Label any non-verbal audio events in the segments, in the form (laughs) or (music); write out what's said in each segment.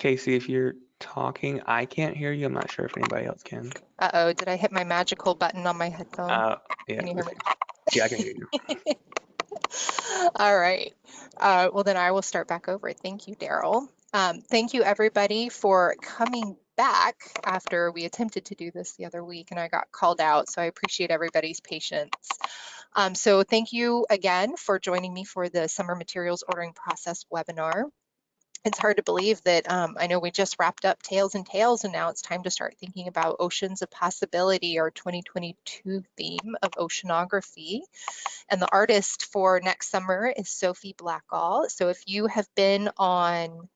Casey, if you're talking, I can't hear you. I'm not sure if anybody else can. Uh-oh, did I hit my magical button on my headphone? Uh, yeah, Can you hear me? yeah, I can hear you. (laughs) All right. Uh, well, then I will start back over. Thank you, Daryl. Um, thank you, everybody, for coming back after we attempted to do this the other week and I got called out. So I appreciate everybody's patience. Um, so thank you again for joining me for the Summer Materials Ordering Process webinar it's hard to believe that um, I know we just wrapped up Tails and Tales and now it's time to start thinking about Oceans of Possibility, our 2022 theme of oceanography. And the artist for next summer is Sophie Blackall. So if you have been on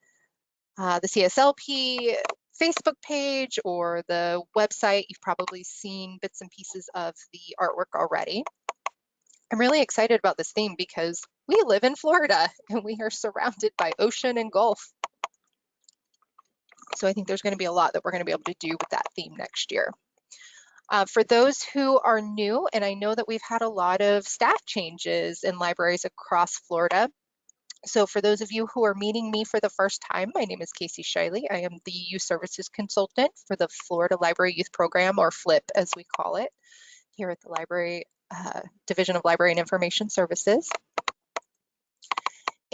uh, the CSLP Facebook page or the website, you've probably seen bits and pieces of the artwork already. I'm really excited about this theme because we live in Florida and we are surrounded by ocean and Gulf. So I think there's going to be a lot that we're going to be able to do with that theme next year. Uh, for those who are new, and I know that we've had a lot of staff changes in libraries across Florida. So for those of you who are meeting me for the first time, my name is Casey Shiley. I am the Youth Services Consultant for the Florida Library Youth Program, or FLYP as we call it, here at the Library uh, Division of Library and Information Services.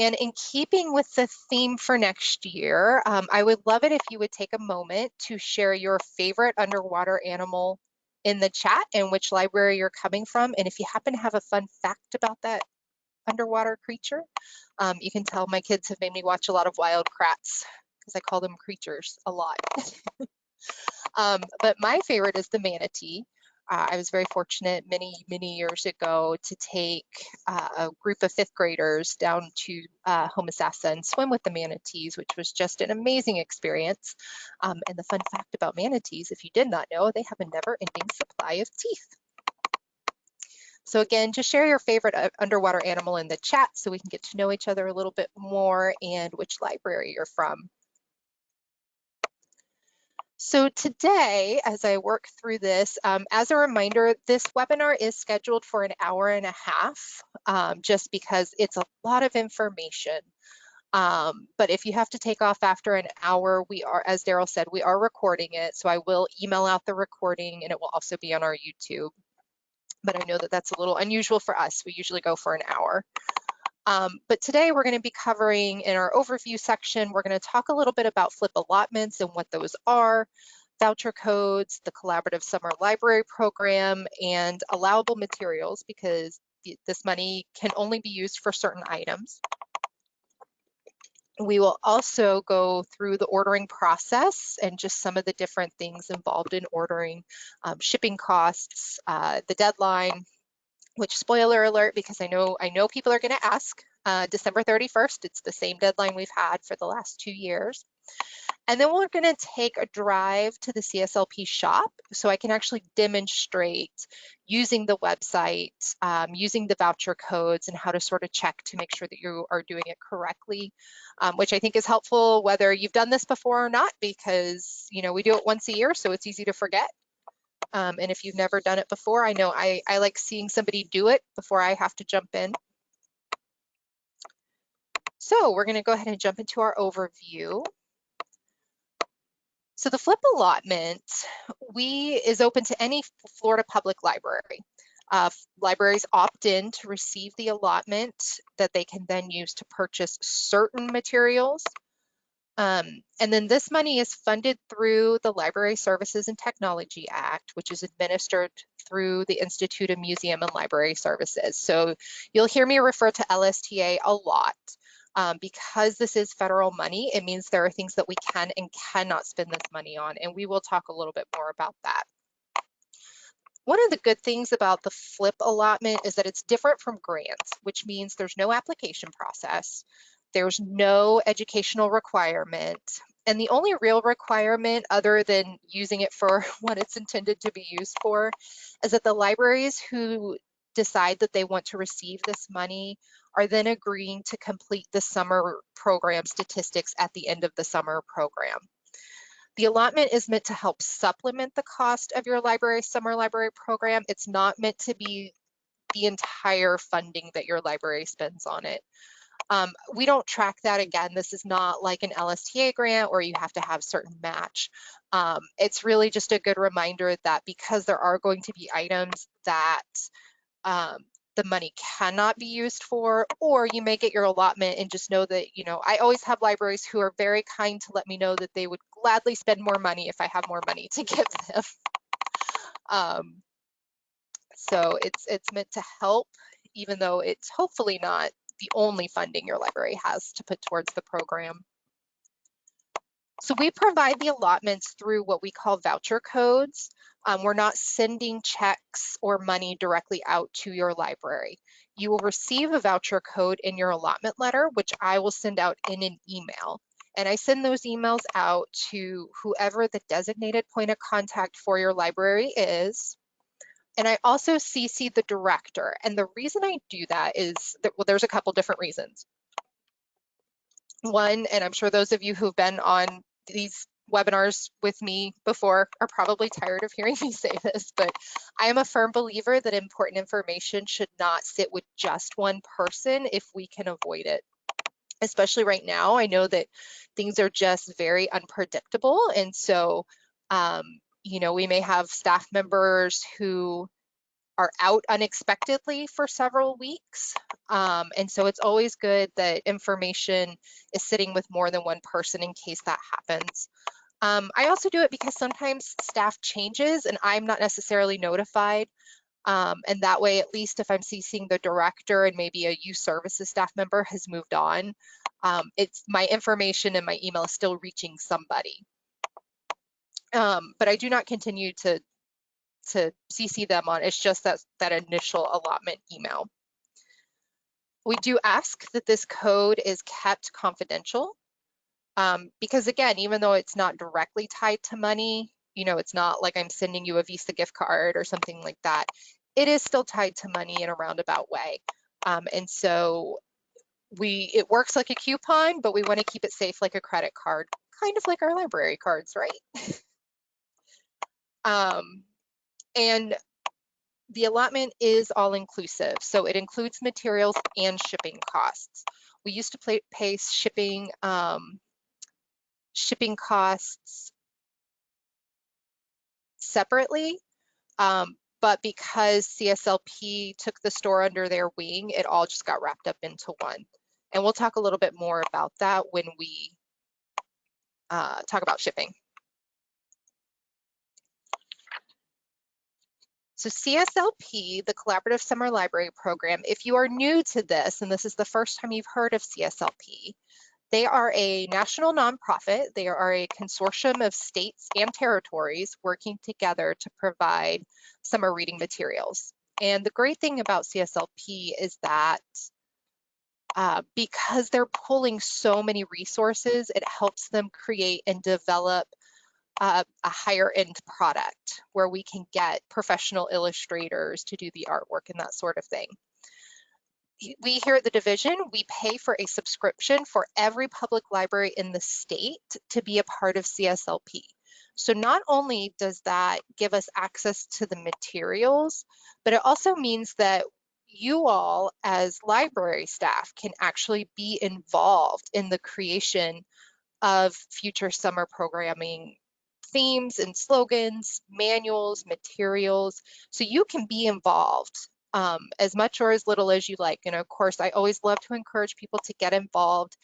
And in keeping with the theme for next year, um, I would love it if you would take a moment to share your favorite underwater animal in the chat and which library you're coming from. And if you happen to have a fun fact about that underwater creature, um, you can tell my kids have made me watch a lot of wild kratts because I call them creatures a lot. (laughs) um, but my favorite is the manatee uh, I was very fortunate many, many years ago to take uh, a group of fifth graders down to uh, Homosassa and swim with the manatees, which was just an amazing experience. Um, and the fun fact about manatees, if you did not know, they have a never ending supply of teeth. So again, just share your favorite uh, underwater animal in the chat so we can get to know each other a little bit more and which library you're from. So today, as I work through this, um, as a reminder, this webinar is scheduled for an hour and a half, um, just because it's a lot of information. Um, but if you have to take off after an hour, we are, as Daryl said, we are recording it. So I will email out the recording and it will also be on our YouTube. But I know that that's a little unusual for us. We usually go for an hour. Um, but today we're going to be covering in our overview section, we're going to talk a little bit about FLYP allotments and what those are, voucher codes, the collaborative summer library program, and allowable materials because this money can only be used for certain items. We will also go through the ordering process and just some of the different things involved in ordering, um, shipping costs, uh, the deadline, which spoiler alert, because I know I know people are going to ask, uh, December 31st. It's the same deadline we've had for the last two years. And then we're going to take a drive to the CSLP shop so I can actually demonstrate using the website, um, using the voucher codes and how to sort of check to make sure that you are doing it correctly, um, which I think is helpful whether you've done this before or not because, you know, we do it once a year, so it's easy to forget. Um, and if you've never done it before, I know I, I like seeing somebody do it before I have to jump in. So we're gonna go ahead and jump into our overview. So the FLYP allotment, we is open to any Florida public library. Uh, libraries opt in to receive the allotment that they can then use to purchase certain materials um, and then this money is funded through the Library Services and Technology Act, which is administered through the Institute of Museum and Library Services. So you'll hear me refer to LSTA a lot. Um, because this is federal money, it means there are things that we can and cannot spend this money on, and we will talk a little bit more about that. One of the good things about the FLYP allotment is that it's different from grants, which means there's no application process. There's no educational requirement. And the only real requirement other than using it for (laughs) what it's intended to be used for is that the libraries who decide that they want to receive this money are then agreeing to complete the summer program statistics at the end of the summer program. The allotment is meant to help supplement the cost of your library summer library program. It's not meant to be the entire funding that your library spends on it. Um, we don't track that again. This is not like an LSTA grant where you have to have certain match. Um, it's really just a good reminder that because there are going to be items that um, the money cannot be used for, or you may get your allotment and just know that, you know, I always have libraries who are very kind to let me know that they would gladly spend more money if I have more money to (laughs) give them. Um, so it's it's meant to help, even though it's hopefully not the only funding your library has to put towards the program. So we provide the allotments through what we call voucher codes. Um, we're not sending checks or money directly out to your library. You will receive a voucher code in your allotment letter, which I will send out in an email. And I send those emails out to whoever the designated point of contact for your library is. And I also CC the director. And the reason I do that is that, well, there's a couple different reasons. One, and I'm sure those of you who've been on these webinars with me before are probably tired of hearing (laughs) me say this, but I am a firm believer that important information should not sit with just one person if we can avoid it. Especially right now, I know that things are just very unpredictable. And so, um, you know, we may have staff members who are out unexpectedly for several weeks. Um, and so it's always good that information is sitting with more than one person in case that happens. Um, I also do it because sometimes staff changes and I'm not necessarily notified. Um, and that way, at least if I'm CCing the director and maybe a youth services staff member has moved on, um, it's my information and my email is still reaching somebody. Um, but I do not continue to to CC them on. It's just that, that initial allotment email. We do ask that this code is kept confidential um, because again, even though it's not directly tied to money, you know, it's not like I'm sending you a Visa gift card or something like that. It is still tied to money in a roundabout way. Um, and so we, it works like a coupon, but we want to keep it safe like a credit card, kind of like our library cards, right? (laughs) um, and the allotment is all inclusive, so it includes materials and shipping costs. We used to pay, pay shipping um, shipping costs separately, um, but because CSLP took the store under their wing, it all just got wrapped up into one. And we'll talk a little bit more about that when we uh, talk about shipping. So CSLP, the Collaborative Summer Library Program, if you are new to this, and this is the first time you've heard of CSLP, they are a national nonprofit. They are a consortium of states and territories working together to provide summer reading materials. And the great thing about CSLP is that uh, because they're pulling so many resources, it helps them create and develop uh, a higher end product where we can get professional illustrators to do the artwork and that sort of thing. We here at the division, we pay for a subscription for every public library in the state to be a part of CSLP. So not only does that give us access to the materials, but it also means that you all as library staff can actually be involved in the creation of future summer programming themes and slogans, manuals, materials, so you can be involved um, as much or as little as you like. And of course, I always love to encourage people to get involved.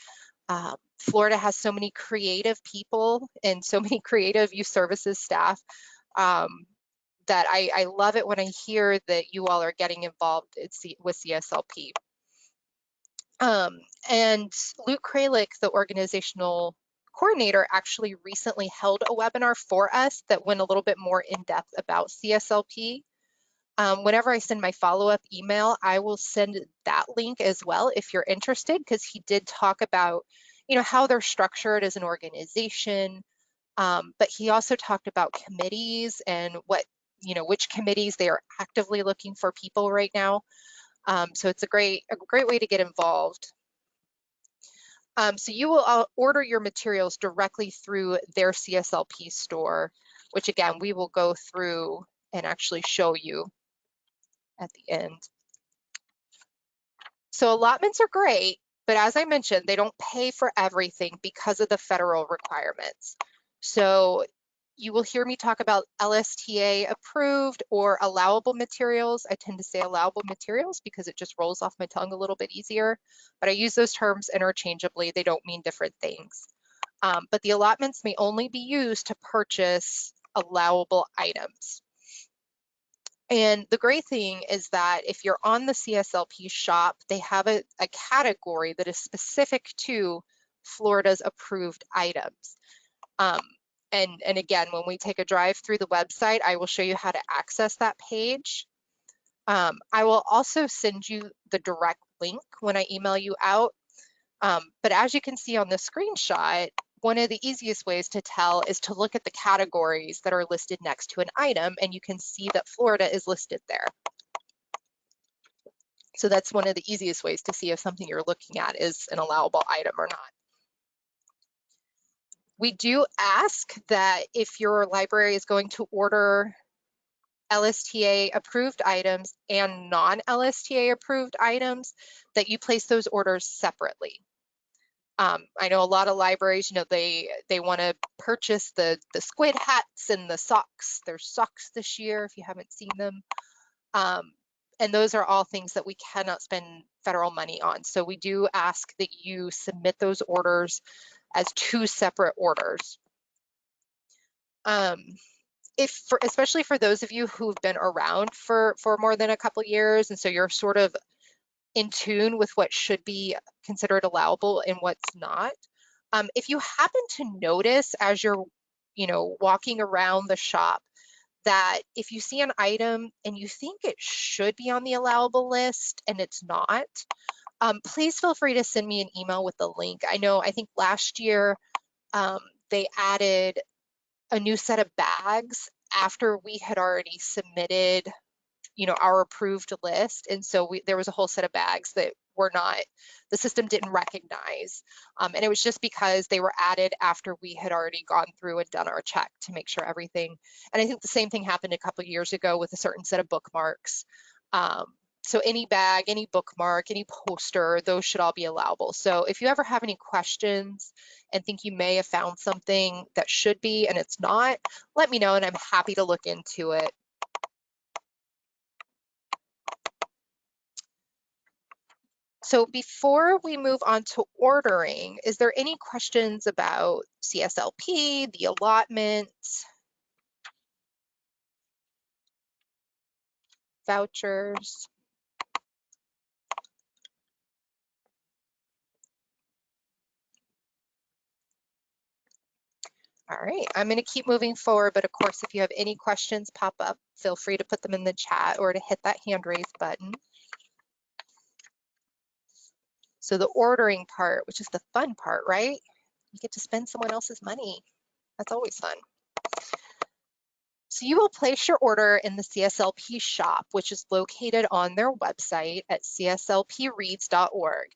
Um, Florida has so many creative people and so (laughs) many creative youth services staff um, that I, I, love it when I hear that you all are getting involved with CSLP. Um, and Luke Kralik, the organizational coordinator actually recently held a webinar for us that went a little bit more in depth about CSLP. Um, whenever I send my follow-up email, I will send that link as well if you're interested, because he did talk about, you know, how they're structured as an organization. Um, but he also talked about committees and what, you know, which committees they are actively looking for people right now. Um, so it's a great, a great way to get involved. Um, so you will uh, order your materials directly through their CSLP store, which again, we will go through and actually show you at the end. So allotments are great, but as I mentioned, they don't pay for everything because of the federal requirements. So you will hear me talk about LSTA approved or allowable materials. I tend to say allowable materials because it just rolls off my tongue a little bit easier, but I use those terms interchangeably. They don't mean different things. Um, but the allotments may only be used to purchase allowable items. And the great thing is that if you're on the CSLP shop, they have a, a category that is specific to Florida's approved items. Um, and, and again, when we take a drive through the website, I will show you how to access that page. Um, I will also send you the direct link when I email you out. Um, but as you can see on the screenshot, one of the easiest ways to tell is to look at the categories that are listed next to an item and you can see that Florida is listed there. So that's one of the easiest ways to see if something you're looking at is an allowable item or not. We do ask that if your library is going to order LSTA approved items and non-LSTA approved items, that you place those orders separately. Um, I know a lot of libraries, you know, they they want to purchase the the squid hats and the socks. There's socks this year if you haven't seen them. Um, and those are all things that we cannot spend federal money on. So we do ask that you submit those orders as two separate orders. Um, if for, especially for those of you who've been around for for more than a couple years and so you're sort of in tune with what should be considered allowable and what's not. Um, if you happen to notice as you're, you know, walking around the shop that if you see an item and you think it should be on the allowable list and it's not, um, please feel free to send me an email with the link. I know, I think last year um, they added a new set of bags after we had already submitted you know, our approved list. And so we, there was a whole set of bags that were not, the system didn't recognize. Um, and it was just because they were added after we had already gone through and done our check to make sure everything. And I think the same thing happened a couple years ago with a certain set of bookmarks. Um, so any bag, any bookmark, any poster, those should all be allowable. So if you ever have any questions and think you may have found something that should be and it's not, let me know and I'm happy to look into it. So before we move on to ordering, is there any questions about CSLP, the allotments, vouchers? All right, I'm going to keep moving forward, but of course, if you have any questions pop up, feel free to put them in the chat or to hit that hand raise button. So the ordering part, which is the fun part, right? You get to spend someone else's money. That's always fun. So you will place your order in the CSLP shop, which is located on their website at cslpreads.org.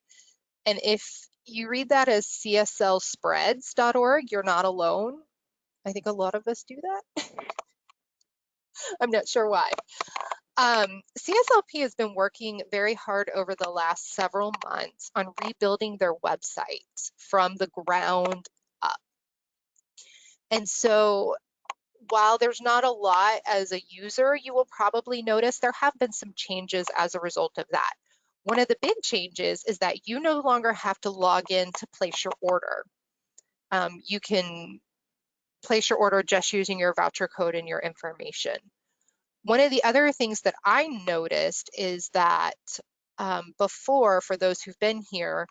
And if you read that as cslspreads.org, you're not alone. I think a lot of us do that. (laughs) I'm not sure why. Um, CSLP has been working very hard over the last several months on rebuilding their website from the ground up. And so while there's not a lot as a user, you will probably notice there have been some changes as a result of that. One of the big changes is that you no longer have to log in to place your order. Um, you can place your order just using your voucher code and your information. One of the other things that I noticed is that um, before, for those who've been here,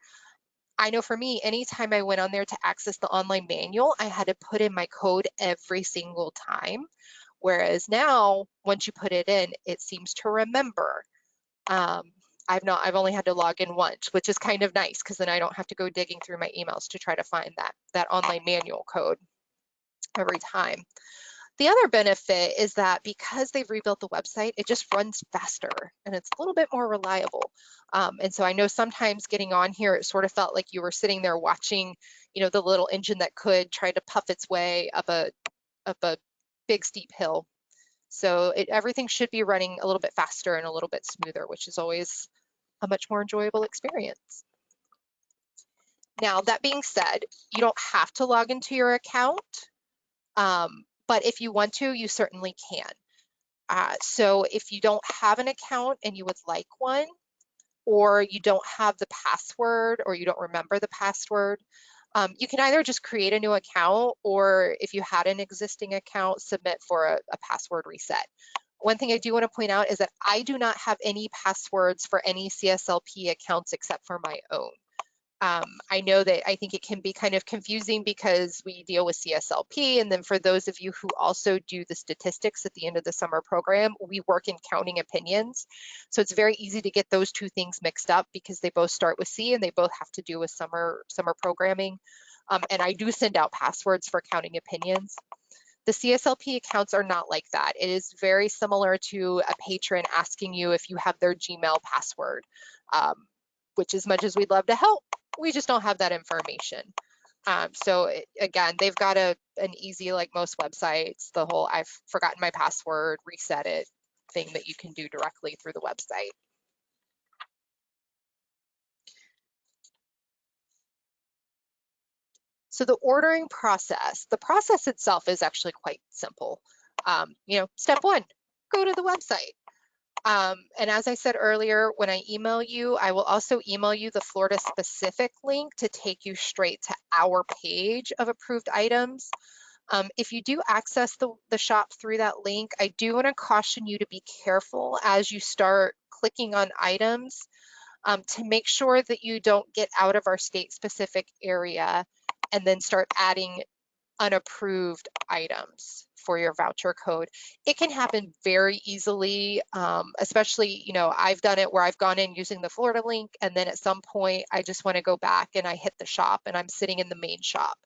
I know for me, anytime I went on there to access the online manual, I had to put in my code every single time. Whereas now, once you put it in, it seems to remember. Um, I've not, I've only had to log in once, which is kind of nice because then I don't have to go digging through my emails to try to find that, that online manual code every time. The other benefit is that because they've rebuilt the website, it just runs faster and it's a little bit more reliable. Um, and so I know sometimes getting on here, it sort of felt like you were sitting there watching, you know, the little engine that could try to puff its way up a, up a big steep hill. So it, everything should be running a little bit faster and a little bit smoother, which is always a much more enjoyable experience. Now, that being said, you don't have to log into your account, um, but if you want to, you certainly can. Uh, so if you don't have an account and you would like one, or you don't have the password or you don't remember the password, um, you can either just create a new account or if you had an existing account, submit for a, a password reset. One thing I do want to point out is that I do not have any passwords for any CSLP accounts except for my own. Um, I know that I think it can be kind of confusing because we deal with CSLP. And then for those of you who also do the statistics at the end of the summer program, we work in counting opinions. So it's very easy to get those two things mixed up because they both start with C and they both have to do with summer, summer programming. Um, and I do send out passwords for counting opinions. The CSLP accounts are not like that. It is very similar to a patron asking you if you have their Gmail password, um, which as much as we'd love to help, we just don't have that information. Um, so again, they've got a an easy, like most websites, the whole I've forgotten my password, reset it thing that you can do directly through the website. So the ordering process, the process itself is actually quite simple. Um, you know, step one, go to the website. Um, and as I said earlier, when I email you, I will also email you the Florida specific link to take you straight to our page of approved items. Um, if you do access the, the shop through that link, I do want to caution you to be careful as you start clicking on items um, to make sure that you don't get out of our state specific area and then start adding unapproved items for your voucher code. It can happen very easily, um, especially, you know, I've done it where I've gone in using the Florida link and then at some point I just want to go back and I hit the shop and I'm sitting in the main shop.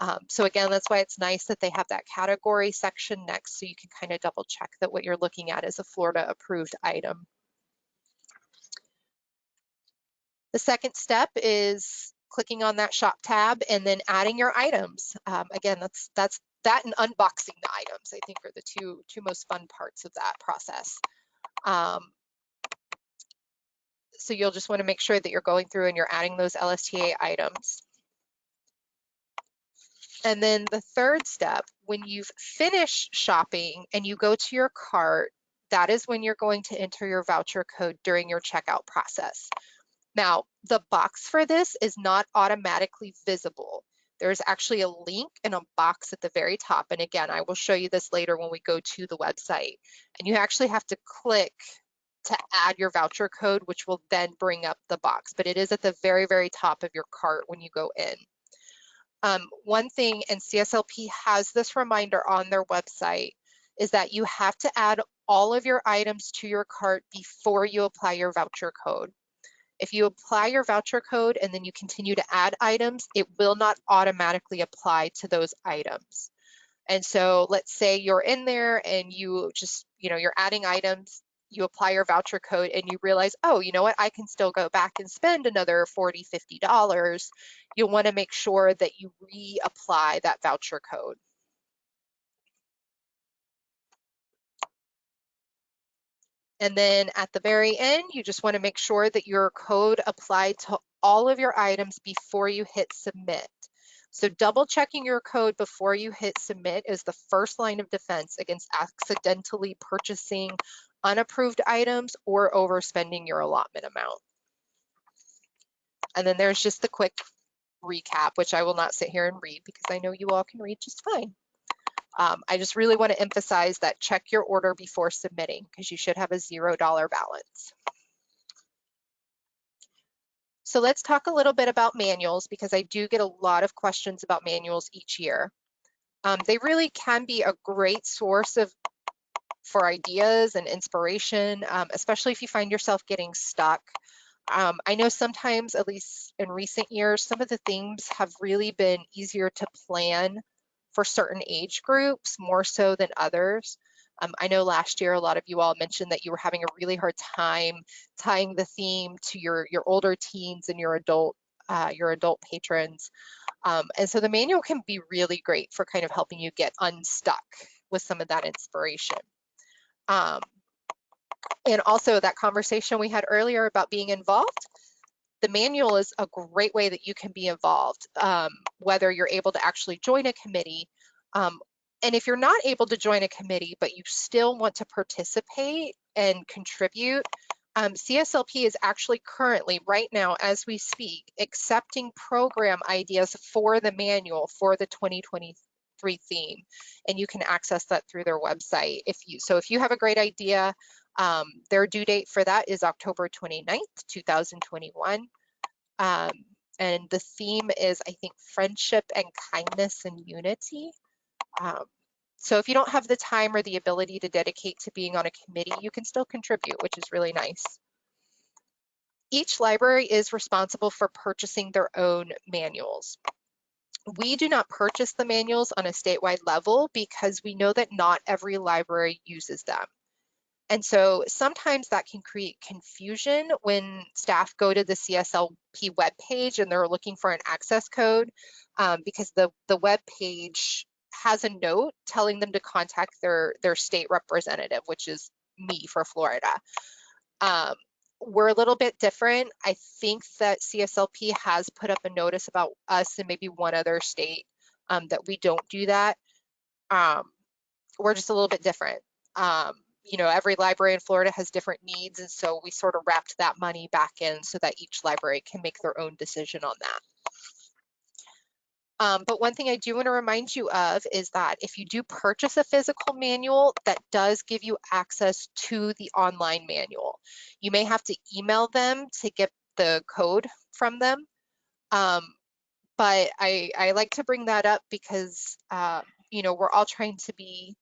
Um, so again, that's why it's nice that they have that category section next so you can kind of double check that what you're looking at is a Florida approved item. The second step is clicking on that shop tab and then adding your items. Um, again, that's that's that and unboxing the items, I think are the two, two most fun parts of that process. Um, so you'll just wanna make sure that you're going through and you're adding those LSTA items. And then the third step, when you've finished shopping and you go to your cart, that is when you're going to enter your voucher code during your checkout process. Now, the box for this is not automatically visible. There's actually a link and a box at the very top. And again, I will show you this later when we go to the website. And you actually have to click to add your voucher code, which will then bring up the box. But it is at the very, very top of your cart when you go in. Um, one thing, and CSLP has this reminder on their website, is that you have to add all of your items to your cart before you apply your voucher code. If you apply your voucher code and then you continue to add items, it will not automatically apply to those items. And so let's say you're in there and you just, you know, you're adding items, you apply your voucher code and you realize, oh, you know what, I can still go back and spend another 40, $50. You'll wanna make sure that you reapply that voucher code. And then at the very end, you just wanna make sure that your code applied to all of your items before you hit submit. So double checking your code before you hit submit is the first line of defense against accidentally purchasing unapproved items or overspending your allotment amount. And then there's just the quick recap, which I will not sit here and read because I know you all can read just fine. Um, I just really want to emphasize that check your order before submitting because you should have a $0 balance. So let's talk a little bit about manuals because I do get a lot of questions about manuals each year. Um, they really can be a great source of for ideas and inspiration, um, especially if you find yourself getting stuck. Um, I know sometimes, at least in recent years, some of the themes have really been easier to plan for certain age groups more so than others. Um, I know last year a lot of you all mentioned that you were having a really hard time tying the theme to your your older teens and your adult uh, your adult patrons. Um, and so the manual can be really great for kind of helping you get unstuck with some of that inspiration. Um, and also that conversation we had earlier about being involved, the manual is a great way that you can be involved, um, whether you're able to actually join a committee. Um, and if you're not able to join a committee, but you still want to participate and contribute, um, CSLP is actually currently, right now, as we speak, accepting program ideas for the manual for the 2023 theme. And you can access that through their website. If you So if you have a great idea, um, their due date for that is October 29th, 2021. Um, and the theme is, I think, friendship and kindness and unity. Um, so if you don't have the time or the ability to dedicate to being on a committee, you can still contribute, which is really nice. Each library is responsible for purchasing their own manuals. We do not purchase the manuals on a statewide level because we know that not every library uses them. And so sometimes that can create confusion when staff go to the CSLP webpage and they're looking for an access code um, because the, the web page has a note telling them to contact their, their state representative, which is me for Florida. Um, we're a little bit different. I think that CSLP has put up a notice about us and maybe one other state um, that we don't do that. Um, we're just a little bit different. Um, you know, every library in Florida has different needs, and so we sort of wrapped that money back in so that each library can make their own decision on that. Um, but one thing I do want to remind you of is that if you do purchase a physical manual, that does give you access to the online manual. You may have to email them to get the code from them. Um, but I, I like to bring that up because, uh, you know, we're all trying to be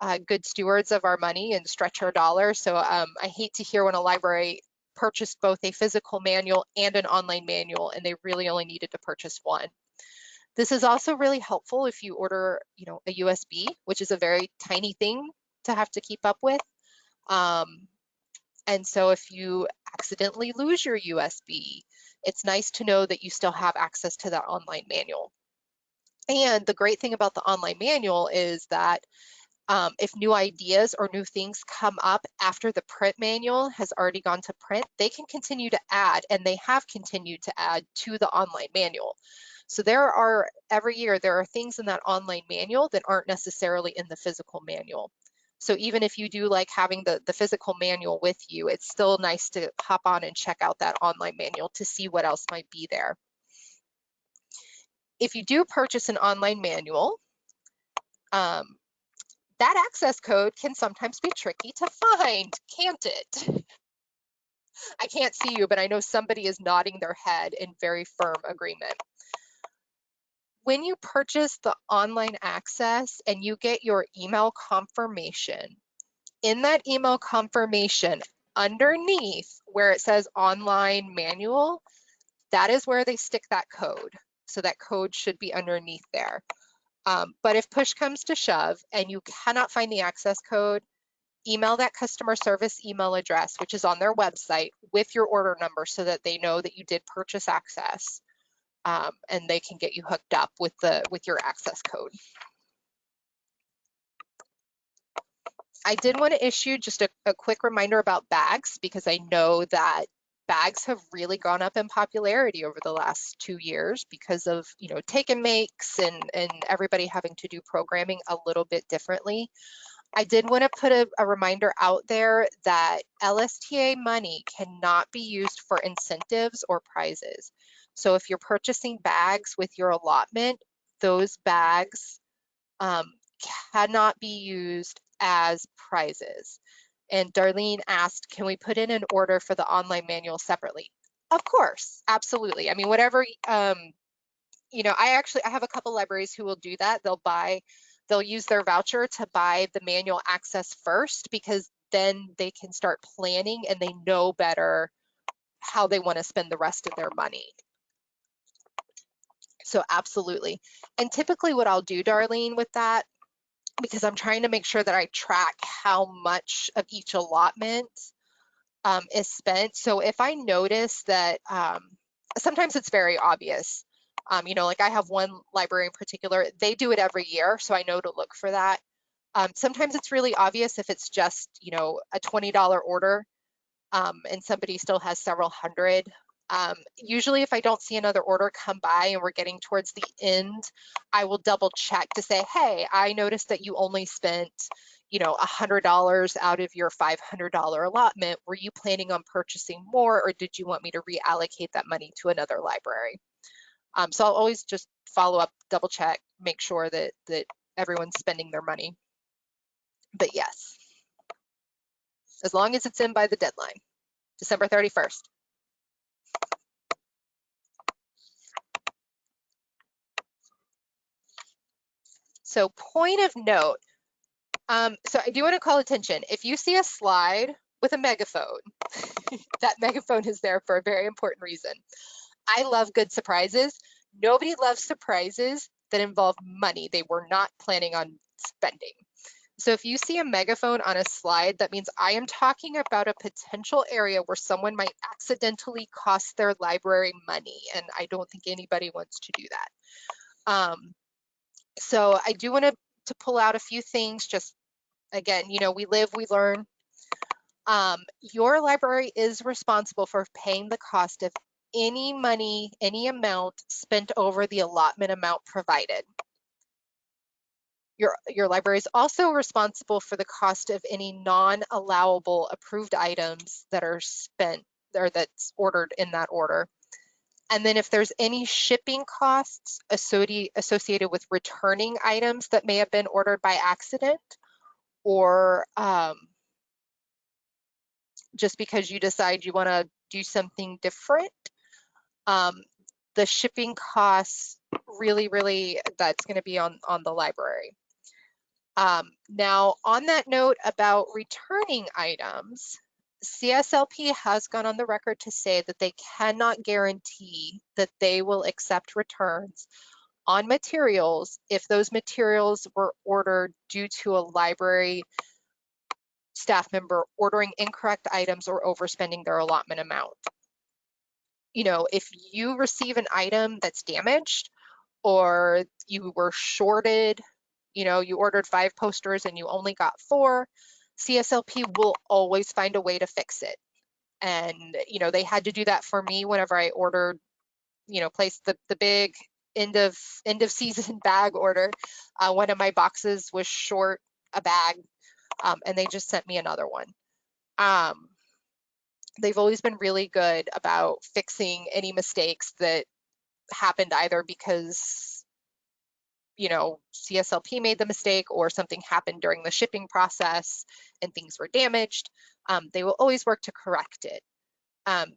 uh, good stewards of our money and stretch our dollars. So um, I hate to hear when a library purchased both a physical manual and an online manual and they really only needed to purchase one. This is also really helpful if you order, you know, a USB, which is a very tiny thing to have to keep up with. Um, and so if you accidentally lose your USB, it's nice to know that you still have access to that online manual. And the great thing about the online manual is that um, if new ideas or new things come up after the print manual has already gone to print, they can continue to add, and they have continued to add to the online manual. So there are, every year, there are things in that online manual that aren't necessarily in the physical manual. So even if you do like having the, the physical manual with you, it's still nice to hop on and check out that online manual to see what else might be there. If you do purchase an online manual, um, that access code can sometimes be tricky to find, can't it? (laughs) I can't see you, but I know somebody is nodding their head in very firm agreement when you purchase the online access and you get your email confirmation, in that email confirmation, underneath where it says online manual, that is where they stick that code. So that code should be underneath there. Um, but if push comes to shove and you cannot find the access code, email that customer service email address, which is on their website with your order number so that they know that you did purchase access um, and they can get you hooked up with the with your access code. I did want to issue just a, a quick reminder about bags because I know that bags have really gone up in popularity over the last two years because of you know take and makes and and everybody having to do programming a little bit differently. I did want to put a, a, reminder out there that LSTA money cannot be used for incentives or prizes. So if you're purchasing bags with your allotment, those bags um, cannot be used as prizes. And Darlene asked, can we put in an order for the online manual separately? Of course, absolutely. I mean, whatever, um, you know, I actually, I have a couple libraries who will do that. They'll buy, they'll use their voucher to buy the manual access first because then they can start planning and they know better how they want to spend the rest of their money. So absolutely. And typically what I'll do, Darlene, with that, because I'm trying to make sure that I track how much of each allotment um, is spent. So if I notice that um, sometimes it's very obvious, um, you know, like I have one library in particular, they do it every year, so I know to look for that. Um, sometimes it's really obvious if it's just, you know, a $20 order um, and somebody still has several hundred Um, usually if I don't see another order come by and we're getting towards the end, I will double check to say, hey, I noticed that you only spent, you know, $100 out of your $500 allotment. Were you planning on purchasing more or did you want me to reallocate that money to another library? Um, so I'll always just follow up, double check, make sure that, that everyone's spending their money. But yes, as long as it's in by the deadline, December 31st. So point of note, um, so I do want to call attention. If you see a slide with a megaphone, (laughs) that megaphone is there for a very important reason. I love good surprises. Nobody loves surprises that involve money they were not planning on spending. So if you see a megaphone on a slide, that means I am talking about a potential area where someone might accidentally cost their library money, and I don't think anybody wants to do that. Um, so I do want to, to pull out a few things, just again, you know, we live, we learn. Um, your library is responsible for paying the cost of any money, any amount spent over the allotment amount provided. Your, your library is also responsible for the cost of any non-allowable approved items that are spent or that's ordered in that order. And then if there's any shipping costs associated with returning items that may have been ordered by accident or um, just because you decide you want to do something different, um, the shipping costs really, really, that's going to be on, on the library. Um, now, on that note about returning items, CSLP has gone on the record to say that they cannot guarantee that they will accept returns on materials if those materials were ordered due to a library staff member ordering incorrect items or overspending their allotment amount. You know, if you receive an item that's damaged or you were shorted you know, you ordered five posters and you only got four, CSLP will always find a way to fix it. And, you know, they had to do that for me whenever I ordered, you know, placed the, the big end of end of (laughs) season bag order. Uh, one of my boxes was short a bag um, and they just sent me another one. Um, they've always been really good about fixing any mistakes that happened either because you know, CSLP made the mistake or something happened during the shipping process and things were damaged, um, they will always work to correct it. Um,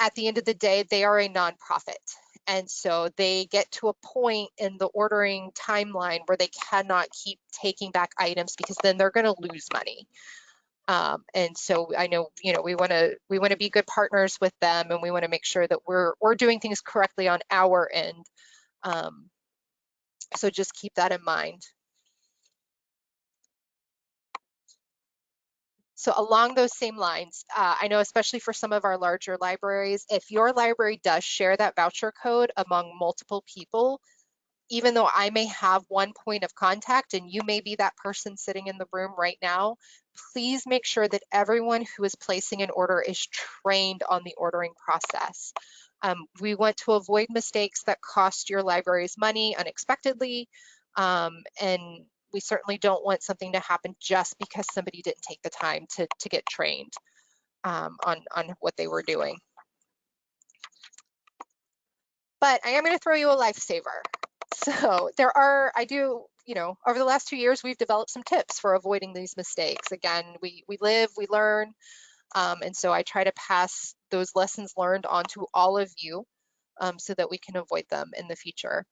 at the end of the day, they are a nonprofit. And so they get to a point in the ordering timeline where they cannot keep taking back items because then they're going to lose money. Um, and so I know, you know, we want to we want to be good partners with them, and we want to make sure that we're we're doing things correctly on our end. Um, so just keep that in mind. So along those same lines, uh, I know especially for some of our larger libraries, if your library does share that voucher code among multiple people, even though I may have one point of contact and you may be that person sitting in the room right now, please make sure that everyone who is placing an order is trained on the ordering process. Um, we want to avoid mistakes that cost your libraries money unexpectedly, um, and we certainly don't want something to happen just because somebody didn't take the time to, to get trained um, on, on what they were doing. But I am going to throw you a lifesaver. So there are, I do, you know, over the last two years, we've developed some tips for avoiding these mistakes. Again, we, we live, we learn, um, and so I try to pass those lessons learned onto all of you um, so that we can avoid them in the future.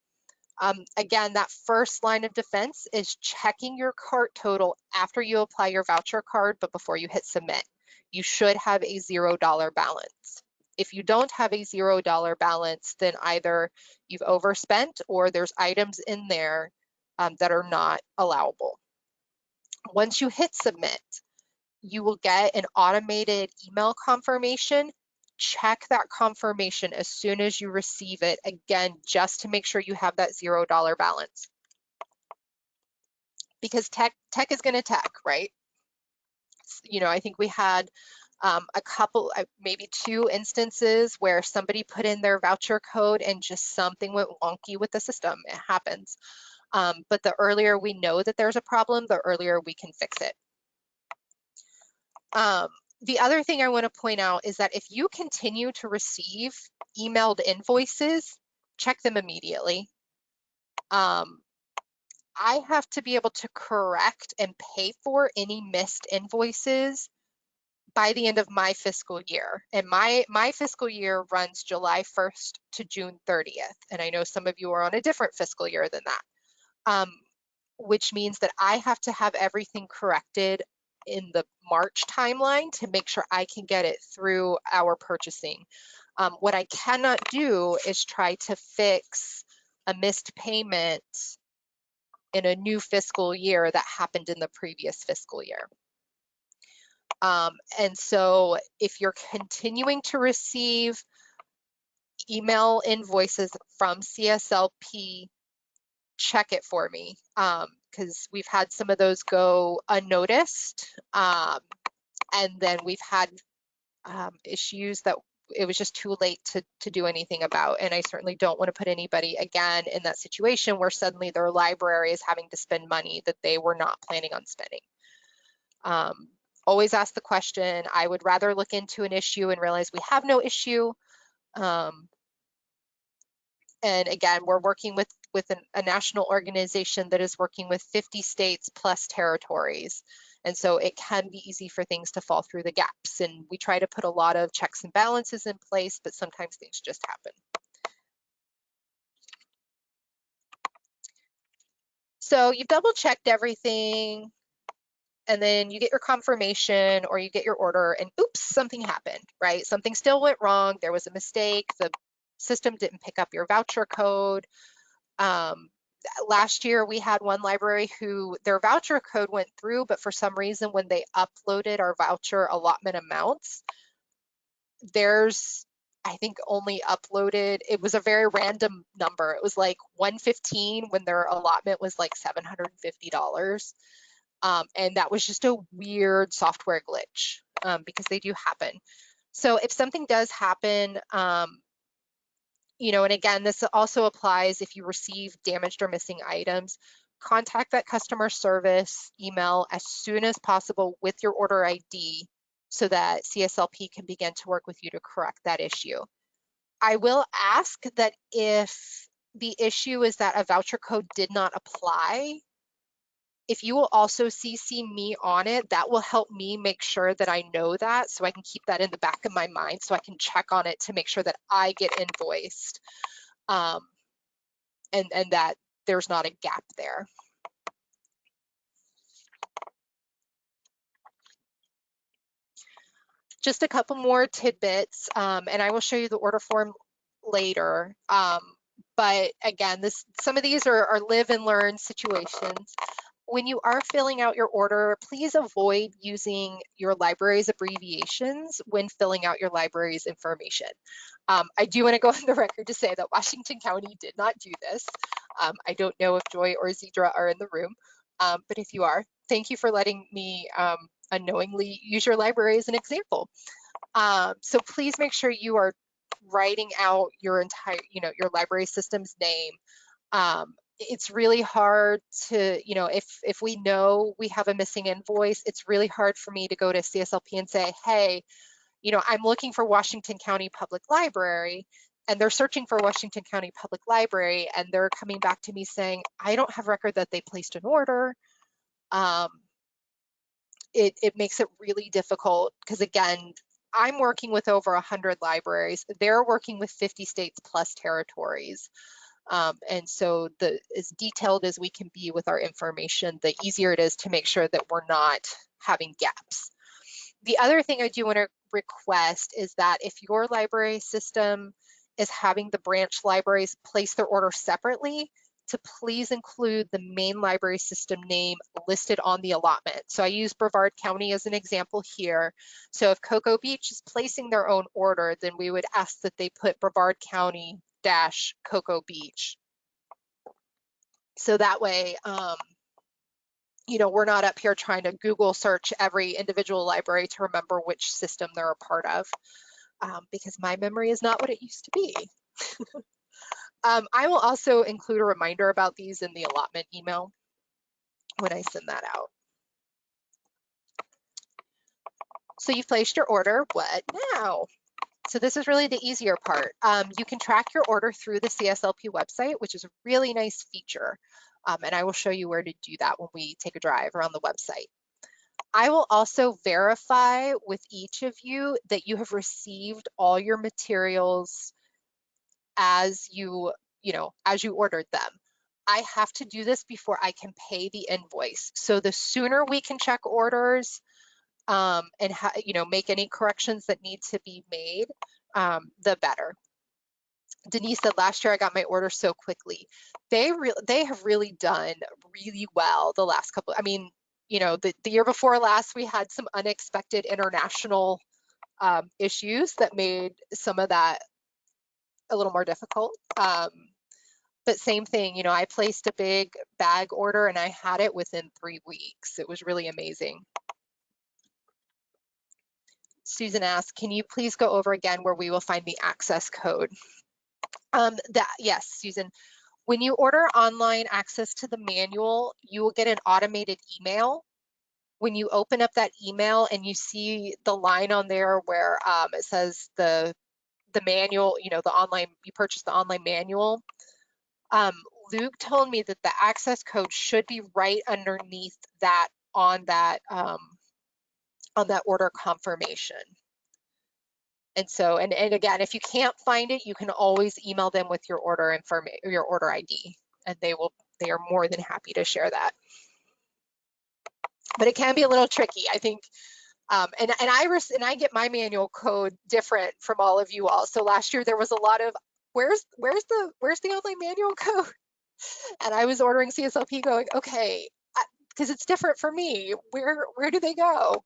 Um, again, that first line of defense is checking your cart total after you apply your voucher card, but before you hit submit. You should have a zero dollar balance. If you don't have a zero dollar balance, then either you've overspent or there's items in there um, that are not allowable. Once you hit submit, you will get an automated email confirmation. Check that confirmation as soon as you receive it, again, just to make sure you have that zero dollar balance. Because tech, tech is gonna tech, right? You know, I think we had um, a couple, uh, maybe two instances where somebody put in their voucher code and just something went wonky with the system. It happens. Um, but the earlier we know that there's a problem, the earlier we can fix it. Um, the other thing I want to point out is that if you continue to receive emailed invoices, check them immediately. Um, I have to be able to correct and pay for any missed invoices by the end of my fiscal year. And my, my fiscal year runs July 1st to June 30th. And I know some of you are on a different fiscal year than that, um, which means that I have to have everything corrected in the March timeline to make sure I can get it through our purchasing. Um, what I cannot do is try to fix a missed payment in a new fiscal year that happened in the previous fiscal year. Um, and so if you're continuing to receive email invoices from CSLP, check it for me because we've had some of those go unnoticed. Um, and then we've had um, issues that it was just too late to, to do anything about. And I certainly don't want to put anybody again in that situation where suddenly their library is having to spend money that they were not planning on spending. Um, always ask the question. I would rather look into an issue and realize we have no issue. Um, and again, we're working with, with an, a national organization that is working with 50 states plus territories. And so it can be easy for things to fall through the gaps. And we try to put a lot of checks and balances in place, but sometimes things just happen. So you've double checked everything and then you get your confirmation or you get your order and oops, something happened, right? Something still went wrong. There was a mistake. The system didn't pick up your voucher code. Um, last year we had one library who their voucher code went through, but for some reason when they uploaded our voucher allotment amounts, there's I think only uploaded, it was a very random number. It was like 115 when their allotment was like $750. Um, and that was just a weird software glitch um, because they do happen. So if something does happen, um, you know, and again, this also applies if you receive damaged or missing items, contact that customer service email as soon as possible with your order ID so that CSLP can begin to work with you to correct that issue. I will ask that if the issue is that a voucher code did not apply, if you will also CC me on it, that will help me make sure that I know that so I can keep that in the back of my mind so I can check on it to make sure that I get invoiced um, and, and that there's not a gap there. Just a couple more tidbits, um, and I will show you the order form later. Um, but again, this some of these are, are live and learn situations when you are filling out your order, please avoid using your library's abbreviations when filling out your library's information. Um, I do want to go (laughs) on the record to say that Washington County did not do this. Um, I don't know if Joy or Zedra are in the room, um, but if you are, thank you for letting me um, unknowingly use your library as an example. Um, so please make sure you are writing out your entire, you know, your library system's name, um, it's really hard to, you know, if if we know we have a missing invoice, it's really hard for me to go to CSLP and say, hey, you know, I'm looking for Washington County Public Library and they're searching for Washington County Public Library and they're coming back to me saying, I don't have record that they placed an order. Um, it, it makes it really difficult because again, I'm working with over 100 libraries. They're working with 50 states plus territories. Um, and so the as detailed as we can be with our information, the easier it is to make sure that we're not having gaps. The other thing I do want to request is that if your library system is having the branch libraries place their order separately, to please include the main library system name listed on the allotment. So I use Brevard County as an example here. So if Cocoa Beach is placing their own order, then we would ask that they put Brevard County dash Cocoa Beach. So that way, um, you know, we're not up here trying to Google search every individual library to remember which system they're a part of um, because my memory is not what it used to be. (laughs) um, I will also include a reminder about these in the allotment email when I send that out. So you've placed your order, what now? So this is really the easier part. Um, you can track your order through the CSLP website, which is a really nice feature. Um, and I will show you where to do that when we take a drive around the website. I will also verify with each of you that you have received all your materials as you, you know, as you ordered them. I have to do this before I can pay the invoice. So the sooner we can check orders um, and, you know, make any corrections that need to be made, um, the better. Denise said last year I got my order so quickly. They re- they have really done really well the last couple. I mean, you know, the, the year before last we had some unexpected international um, issues that made some of that a little more difficult. Um, but same thing, you know, I placed a big bag order and I had it within three weeks. It was really amazing. Susan asked, can you please go over again where we will find the access code? Um, that yes, Susan. When you order online access to the manual, you will get an automated email. When you open up that email and you see the line on there where um, it says the the manual, you know, the online you purchased the online manual. Um, Luke told me that the access code should be right underneath that on that um, on that order confirmation. And so, and, and again, if you can't find it, you can always email them with your order information, your order ID, and they will, they are more than happy to share that. But it can be a little tricky. I think, um, and, and I and I get my manual code different from all of you all. So last year there was a lot of, where's, where's the, where's the online manual code? (laughs) And I was ordering CSLP going, okay, because it's different for me. Where, where do they go?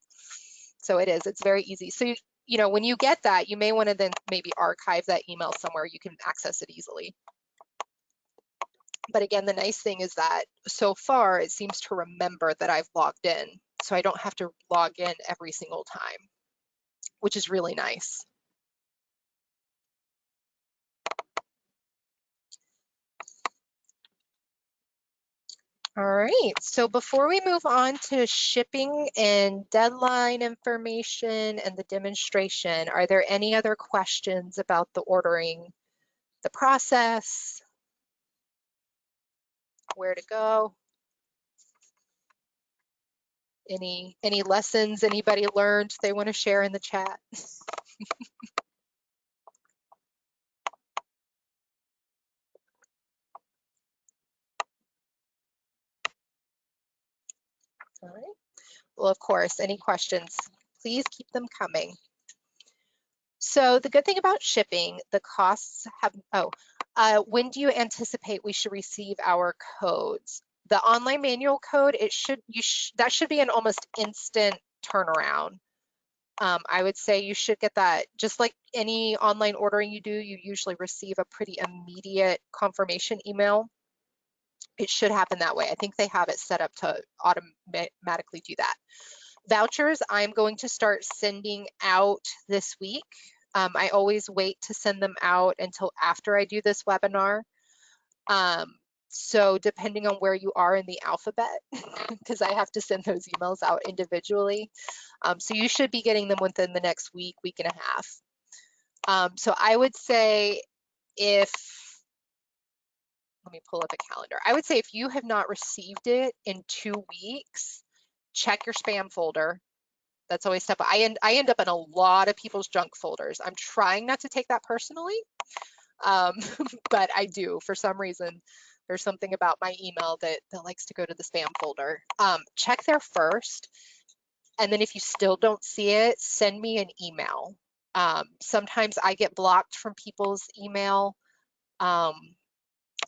So it is, it's very easy. So you, you know, when you get that, you may want to then maybe archive that email somewhere you can access it easily. But again, the nice thing is that so far it seems to remember that I've logged in. So I don't have to log in every single time, which is really nice. All right, so before we move on to shipping and deadline information and the demonstration, are there any other questions about the ordering, the process, where to go? Any, any lessons anybody learned they want to share in the chat? (laughs) Well, of course, any questions, please keep them coming. So the good thing about shipping, the costs have, oh, uh, when do you anticipate we should receive our codes? The online manual code, it should, you sh that should be an almost instant turnaround. Um, I would say you should get that, just like any online ordering you do, you usually receive a pretty immediate confirmation email it should happen that way. I think they have it set up to automatically do that. Vouchers, I'm going to start sending out this week. Um, I always wait to send them out until after I do this webinar. Um, so depending on where you are in the alphabet, (laughs) because I have to send those emails out individually. Um, so you should be getting them within the next week, week and a half. Um, so I would say if let me pull up a calendar. I would say if you have not received it in two weeks, check your spam folder. That's always step. I end I end up in a lot of people's junk folders. I'm trying not to take that personally, um, (laughs) but I do for some reason. There's something about my email that that likes to go to the spam folder. Um, check there first, and then if you still don't see it, send me an email. Um, sometimes I get blocked from people's email. Um,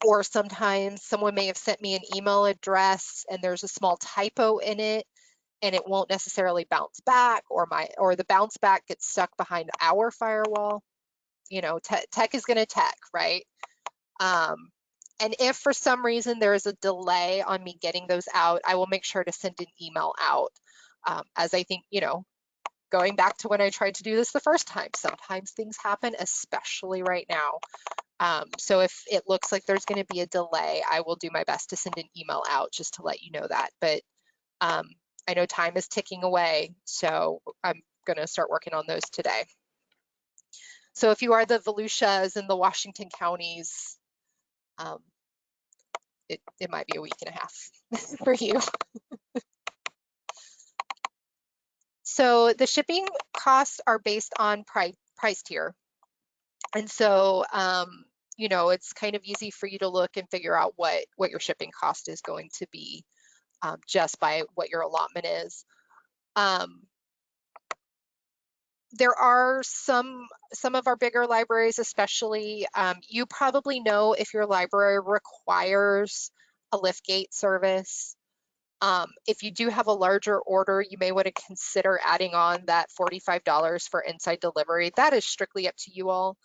or sometimes someone may have sent me an email address and there's a small typo in it and it won't necessarily bounce back or my or the bounce back gets stuck behind our firewall you know te tech is going to tech right um, and if for some reason there is a delay on me getting those out, I will make sure to send an email out. Um, as I think, you know, going back to when I tried to do this the first time, sometimes things happen, especially right now. Um, so if it looks like there's going to be a delay, I will do my best to send an email out just to let you know that. But um, I know time is ticking away, so I'm going to start working on those today. So if you are the Volusias and the Washington counties, um, it, it might be a week and a half (laughs) for you. so the shipping costs are based on price, price tier. And so, um, you know, it's kind of easy for you to look and figure out what, what your shipping cost is going to be um, just by what your allotment is. Um, there are some some of our bigger libraries especially um, you probably know if your library requires a liftgate service. Um, if you do have a larger order you may want to consider adding on that $45 for inside delivery. That is strictly up to you all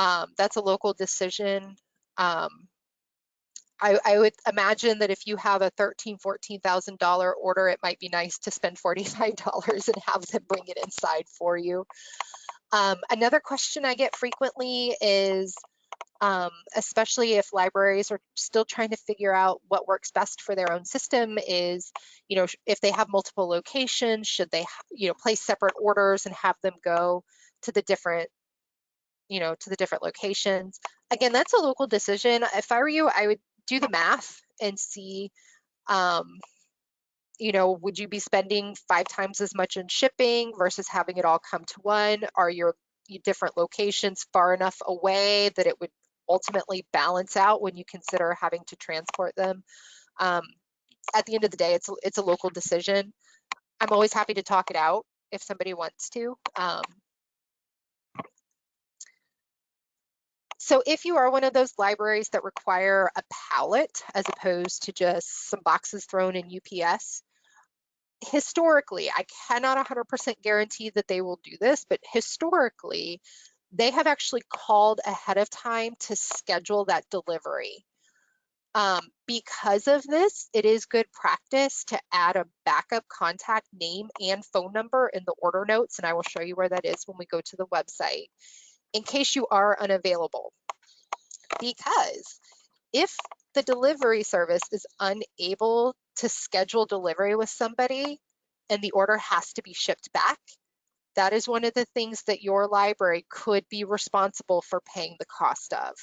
um, that's a local decision um, I, I, would imagine that if you have a thirteen, fourteen thousand dollar order, it might be nice to spend forty-five (laughs) dollars and have them bring it inside for you. Um, another question I get frequently is, um, especially if libraries are still trying to figure out what works best for their own system, is you know if they have multiple locations, should they you know place separate orders and have them go to the different you know to the different locations again that's a local decision if i were you i would do the math and see, um, you know, would you be spending five times as much in shipping versus having it all come to one? Are your different locations far enough away that it would ultimately balance out when you consider having to transport them? Um, at the end of the day, it's it's a local decision. I'm always happy to talk it out if somebody wants to. Um, So if you are one of those libraries that require a pallet as opposed to just some boxes thrown in UPS, historically, I cannot 100% guarantee that they will do this, but historically, they have actually called ahead of time to schedule that delivery. Um, because of this, it is good practice to add a backup contact name and phone number in the order notes, and I will show you where that is when we go to the website in case you are unavailable. Because if the delivery service is unable to schedule delivery with somebody and the order has to be shipped back, that is one of the things that your library could be responsible for paying the cost of.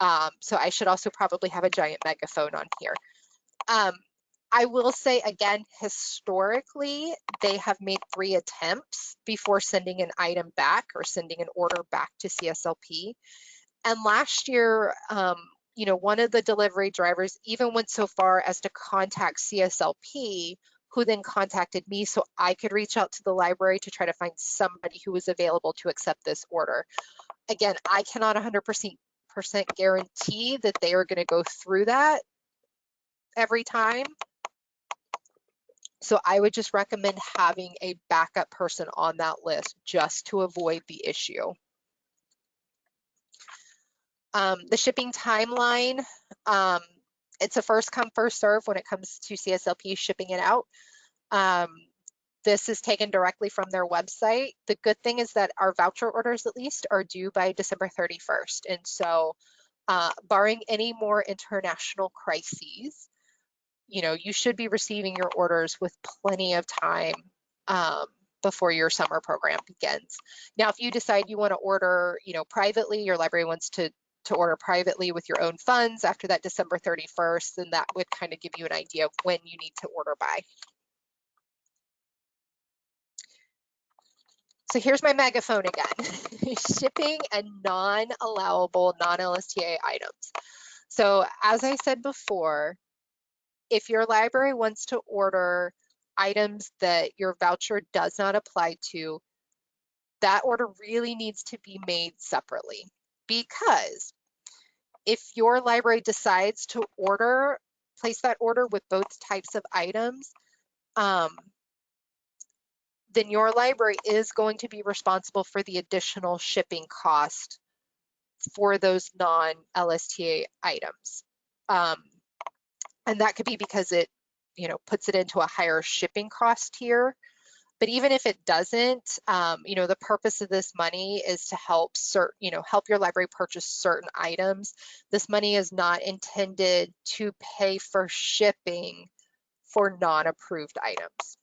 Um, so I should also probably have a giant megaphone on here. Um, I will say again, historically, they have made three attempts before sending an item back or sending an order back to CSLP. And last year, um, you know, one of the delivery drivers even went so far as to contact CSLP, who then contacted me so I could reach out to the library to try to find somebody who was available to accept this order. Again, I cannot 100% guarantee that they are going to go through that every time. So I would just recommend having a backup person on that list just to avoid the issue. Um, the shipping timeline, um, it's a first come, first serve when it comes to CSLP shipping it out. Um, this is taken directly from their website. The good thing is that our voucher orders at least are due by December 31st. And so uh, barring any more international crises, you know, you should be receiving your orders with plenty of time um, before your summer program begins. Now, if you decide you want to order, you know, privately, your library wants to to order privately with your own funds after that December 31st, then that would kind of give you an idea of when you need to order by. So here's my megaphone again, (laughs) shipping and non-allowable non-LSTA items. So as I said before, if your library wants to order items that your voucher does not apply to, that order really needs to be made separately because if your library decides to order, place that order with both types of items, um, then your library is going to be responsible for the additional shipping cost for those non-LSTA items. Um, and that could be because it, you know, puts it into a higher shipping cost here. But even if it doesn't, um, you know, the purpose of this money is to help cert, you know, help your library purchase certain items. This money is not intended to pay for shipping for non-approved items.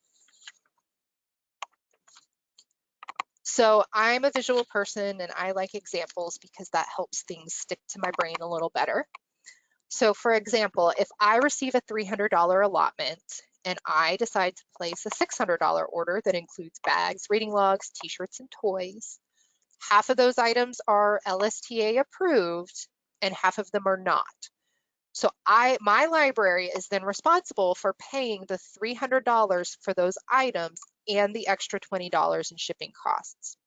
So I'm a visual person and I like examples because that helps things stick to my brain a little better. So for example, if I receive a $300 allotment and I decide to place a $600 order that includes bags, reading logs, t-shirts, and toys, half of those items are LSTA approved and half of them are not. So I, my library is then responsible for paying the $300 for those items and the extra $20 in shipping costs.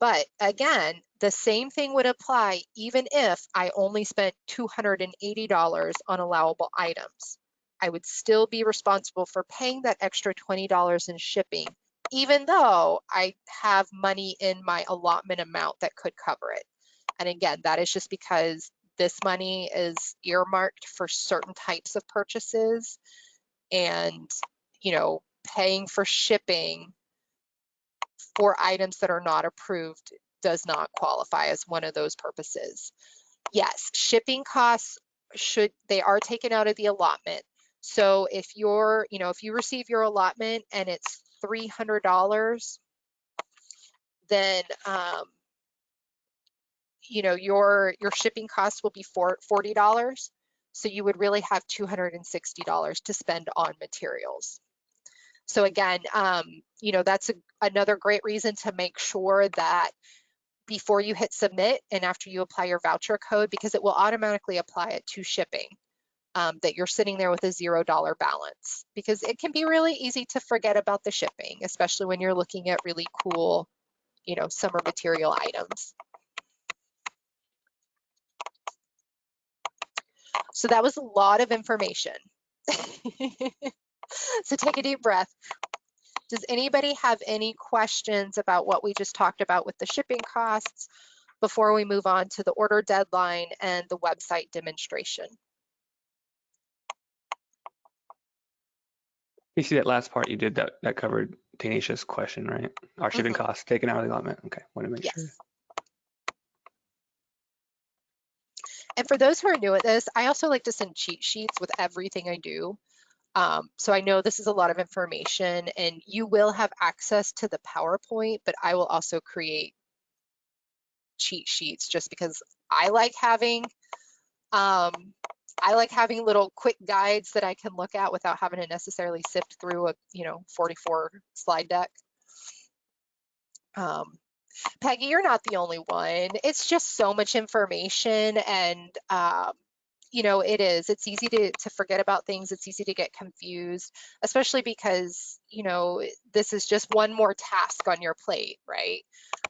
But again, the same thing would apply even if I only spent $280 on allowable items. I would still be responsible for paying that extra $20 in shipping, even though I have money in my allotment amount that could cover it. And again, that is just because this money is earmarked for certain types of purchases and, you know, paying for shipping for items that are not approved does not qualify as one of those purposes. Yes, shipping costs should, they are taken out of the allotment. So if you're, you know, if you receive your allotment and it's $300, then um, you know, your, your shipping cost will be for $40. So you would really have $260 to spend on materials. So again, um, you know, that's a, another great reason to make sure that before you hit submit and after you apply your voucher code, because it will automatically apply it to shipping, um, that you're sitting there with a zero dollar balance. Because it can be really easy to forget about the shipping, especially when you're looking at really cool, you know, summer material items. So that was a lot of information. (laughs) so take a deep breath. Does anybody have any questions about what we just talked about with the shipping costs before we move on to the order deadline and the website demonstration? You see that last part you did that that covered Tanasia's question, right? Our shipping Mhm. costs taken out of the allotment. Okay, want to make Yes. sure. And for those who are new at this, I also like to send cheat sheets with everything I do. Um, so I know this is a lot of information and you will have access to the PowerPoint, but I will also create cheat sheets just because I like having um, I like having little quick guides that I can look at without having to necessarily sift through a you know 44 slide deck. Um, Peggy, you're not the only one. It's just so much information and um, you know, it is. It's easy to, to forget about things. It's easy to get confused, especially because, you know, this is just one more task on your plate, right?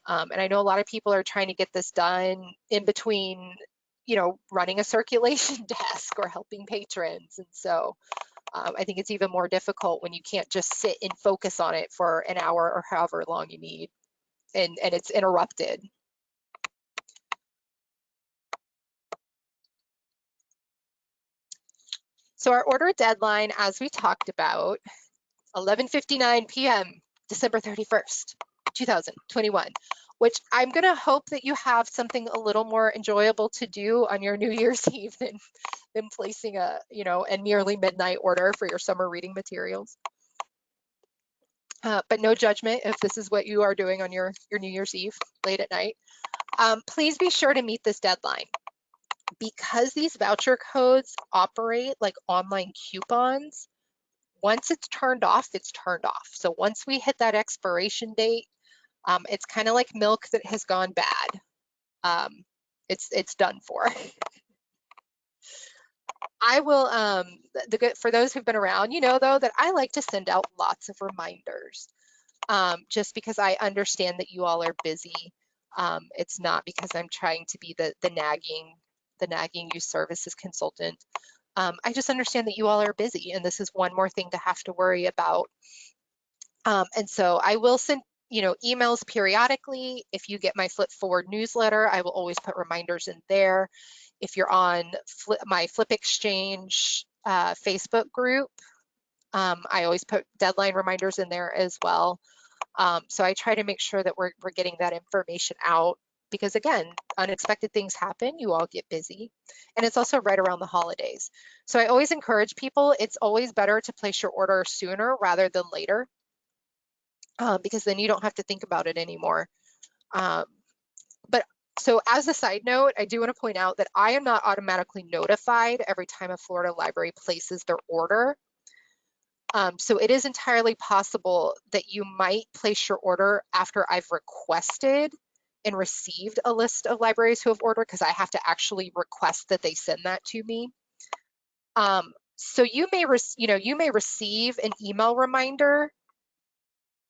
Um, and I know a lot of people are trying to get this done in between, you know, running a circulation (laughs) desk or helping patrons. And so um, I think it's even more difficult when you can't just sit and focus on it for an hour or however long you need and, and it's interrupted. So our order deadline, as we talked about, 11:59 p.m., December 31st, 2021, which I'm going to hope that you have something a little more enjoyable to do on your (laughs) New Year's Eve than, than placing a, you know, a nearly midnight order for your summer reading materials. Uh, but no judgment if this is what you are doing on your, your New Year's Eve late at night. Um, please be sure to meet this deadline because these voucher codes operate like online coupons, once it's turned off, it's turned off. So once we hit that expiration date, um, it's kind of like milk that has gone bad. Um, it's it's done for. I will, um, the good for those who've been around, you know though that I like to send out lots of reminders, um, just because I understand that you all are busy. Um, it's not because I'm trying to be the the nagging the nagging youth services consultant. Um, I just understand that you all are busy and this is one more thing to have to worry about. Um, and so I will send you know, emails periodically. If you get my FLYP Forward newsletter, I will always put reminders in there. If you're on FLYP, my FLYP Exchange uh, Facebook group, um, I always put deadline reminders in there as well. Um, so I try to make sure that we're, we're getting that information out because again, unexpected things happen, you all get busy. And it's also right around the holidays. So I always encourage people, it's always better to place your order sooner rather than later uh, because then you don't have to think about it anymore. Um, but so as a side note, I do want to point out that I am not automatically notified every time a Florida library places their order. Um, so it is entirely possible that you might place your order after I've requested and received a list of libraries who have ordered because I have to actually request that they send that to me. Um, so you may, you know, you may receive an email reminder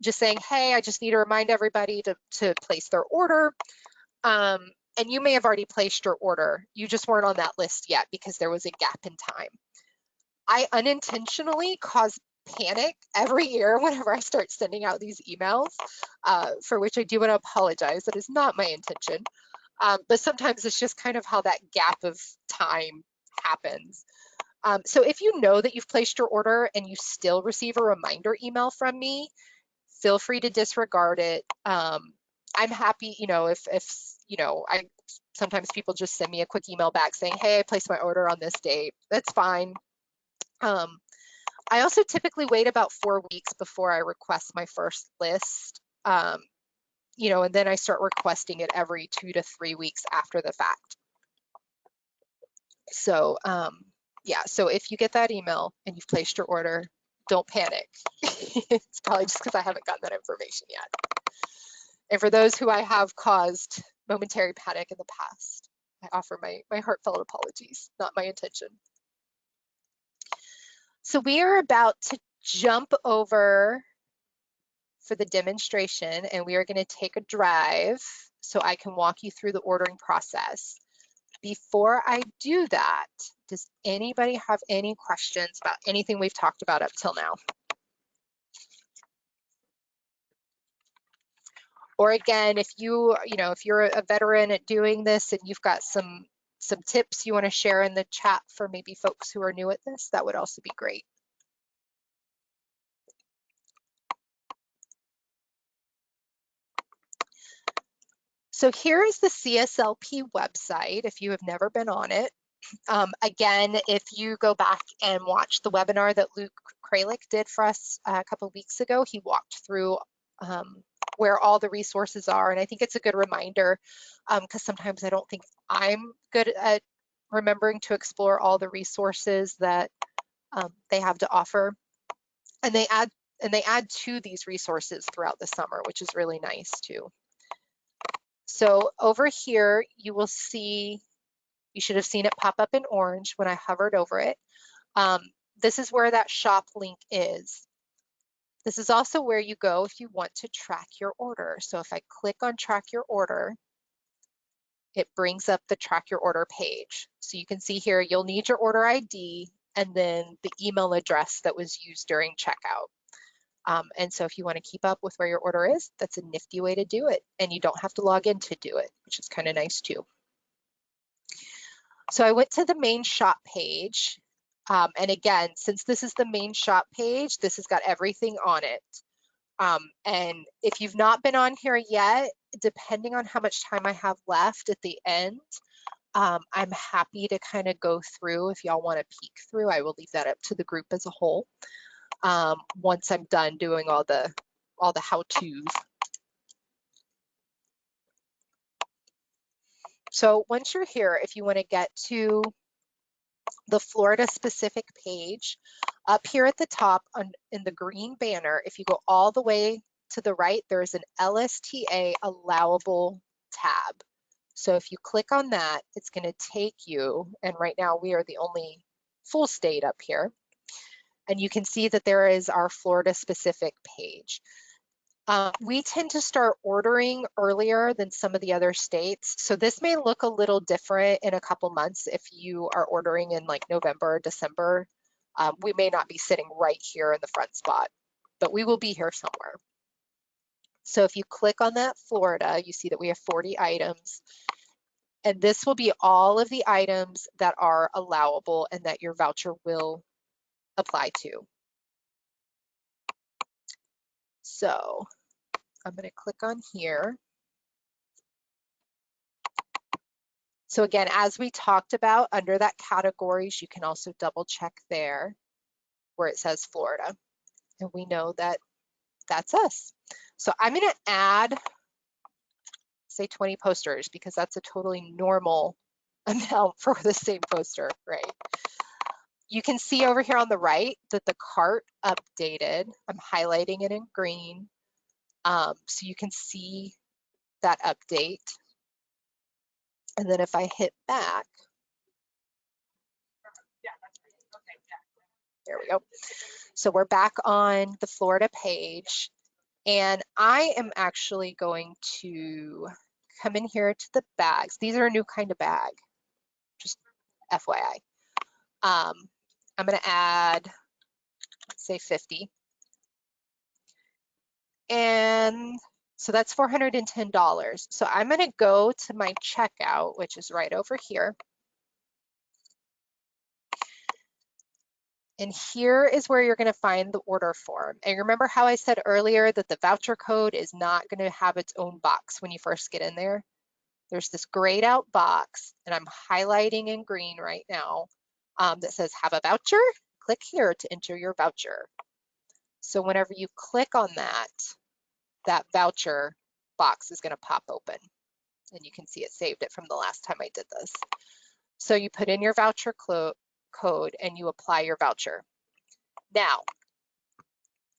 just saying, hey, I just need to remind everybody to, to place their order. Um, and you may have already placed your order. You just weren't on that list yet because there was a gap in time. I unintentionally cause panic every (laughs) year whenever I start sending out these emails, uh, for which I do want to apologize. That is not my intention. Um, but sometimes it's just kind of how that gap of time happens. Um, so if you know that you've placed your order and you still receive a reminder email from me, feel free to disregard it. Um, I'm happy, you know, if, if, you know, I sometimes people just send me a quick email back saying, hey, I placed my order on this date. That's fine. Um, I also typically wait about four weeks before I request my first list. Um, you know, and then I start requesting it every two to three weeks after the fact. So um, yeah, so if you get that email and you've placed your order, don't panic. (laughs) it's probably just because I haven't gotten that information yet. And for those who I have caused momentary panic in the past, I offer my, my heartfelt apologies, not my intention. So we are about to jump over for the demonstration and we are gonna take a drive so I can walk you through the ordering process. Before I do that, does anybody have any questions about anything we've talked about up till now? Or again, if you, you know, if you're a veteran at doing this and you've got some some tips you want to share in the chat for maybe folks who are new at this, that would also be great. So here is the CSLP website if you have never been on it. Um, again, if you go back and watch the webinar that Luke Kralik did for us a couple weeks ago, he walked through um, where all the resources are. And I think it's a good reminder because um, sometimes I don't think I'm good at remembering to explore all the resources that um, they have to offer. And they add and they add to these resources throughout the summer, which is really nice too. So over here, you will see, you should have seen it pop up in orange when I hovered over it. Um, this is where that shop link is. This is also where you go if you want to track your order. So if I click on track your order, it brings up the track your order page. So you can see here, you'll need your order ID and then the email address that was used during checkout. Um, and so if you want to keep up with where your order is, that's a nifty way to do it. And you don't have to log in to do it, which is kind of nice too. So I went to the main shop page. Um, and again, since this is the main shop page, this has got everything on it. Um, and if you've not been on here yet, depending on how much time I have left at the end, um, I'm happy to kind of go through if y'all want to peek through. I will leave that up to the group as a whole um, once I'm done doing all the all the how-tos. So once you're here, if you want to get to the Florida specific page, up here at the top on, in the green banner, if you go all the way to the right, there's an LSTA allowable tab. So if you click on that, it's going to take you, and right now we are the only full state up here, and you can see that there is our Florida specific page. Uh, we tend to start ordering earlier than some of the other states. So this may look a little different in a couple months if you are ordering in like November or December. Um, we may not be sitting right here in the front spot, but we will be here somewhere. So if you click on that Florida, you see that we have 40 items. And this will be all of the items that are allowable and that your voucher will apply to. So I'm going to click on here. So again, as we talked about under that categories, you can also double check there where it says Florida. And we know that that's us. So I'm going to add, say 20 posters because that's a totally normal (laughs) amount for the same poster, right? You can see over here on the right that the cart updated. I'm highlighting it in green. Um, so you can see that update. And then if I hit back, there we go. So we're back on the Florida page. And I am actually going to come in here to the bags. These are a new kind of bag, just FYI. Um, I'm going to add, say 50. And so that's $410. So I'm going to go to my checkout, which is right over here. And here is where you're going to find the order form. And remember how I said earlier that the voucher code is not going to have its own box when you first get in there? There's this grayed out box, and I'm highlighting in green right now um, that says have a voucher. Click here to enter your voucher. So whenever you click on that, that voucher box is going to pop open. And you can see it saved it from the last time I did this. So you put in your voucher code and you apply your voucher. Now,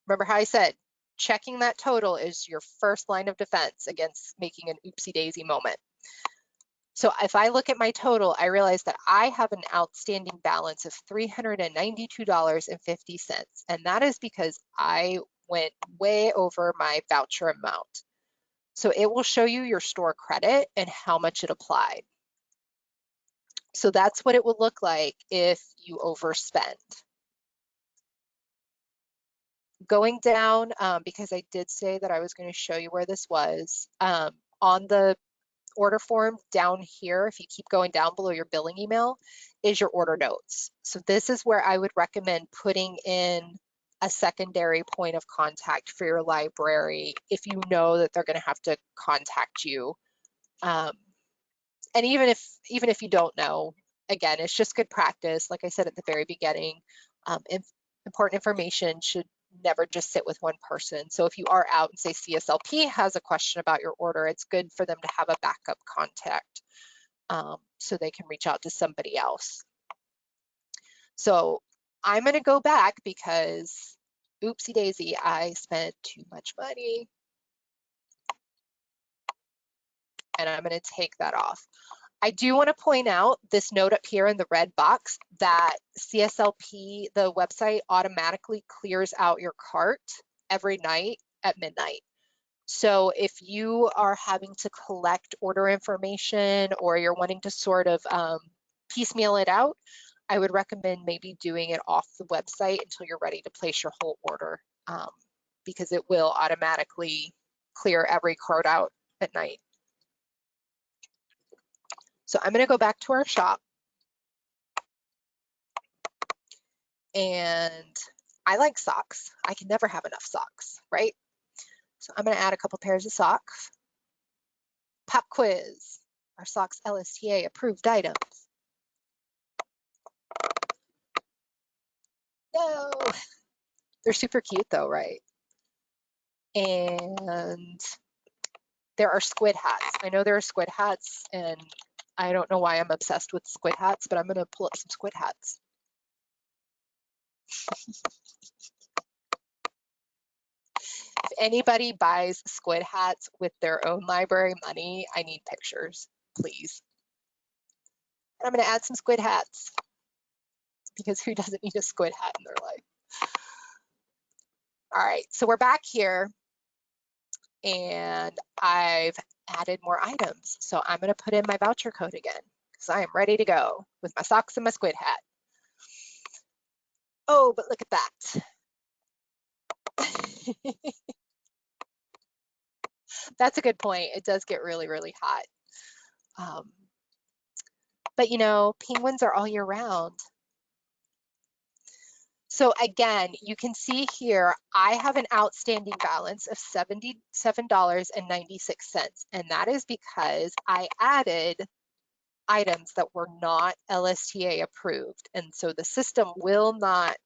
remember how I said checking that total is your first line of defense against making an oopsie daisy moment. So if I look at my total, I realize that I have an outstanding balance of $392.50. And that is because I went way over my voucher amount. So it will show you your store credit and how much it applied. So that's what it would look like if you overspend. Going down, um, because I did say that I was going to show you where this was, um, on the order form down here, if you keep going down below your billing email, is your order notes. So this is where I would recommend putting in a secondary point of contact for your library if you know that they're going to have to contact you. Um, and even if even if you don't know, again, it's just good practice. Like I said at the very beginning, um, important information should never just sit with one person. So if you are out and say CSLP has a question about your order, it's good for them to have a backup contact um, so they can reach out to somebody else. So I'm going to go back because oopsie daisy, I spent too much money. And I'm going to take that off. I do want to point out this note up here in the red box that CSLP, the website automatically clears out your cart every night at midnight. So if you are having to collect order information or you're wanting to sort of um, piecemeal it out, I would recommend maybe doing it off the website until you're ready to place your whole order um, because it will automatically clear every cart out at night. So I'm going to go back to our shop. And I like socks. I can never have enough socks, right? So I'm going to add a couple pairs of socks. Pop quiz. Our socks LSTA approved items. No, they're super cute though, right? And there are squid hats. I know there are squid hats and I don't know why I'm obsessed with squid hats, but I'm gonna pull up some squid hats. (laughs) if anybody buys squid hats with their own library money, I need pictures, please. And I'm gonna add some squid hats because who doesn't need a squid hat in their life? All right, so we're back here and I've added more items. So I'm gonna put in my voucher code again because I am ready to go with my socks and my squid hat. Oh, but look at that. (laughs) That's a good point. It does get really, really hot. Um, but you know, penguins are all year round. So again, you can see here, I have an outstanding balance of $77.96. And that is because I added items that were not LSTA approved. And so the system will not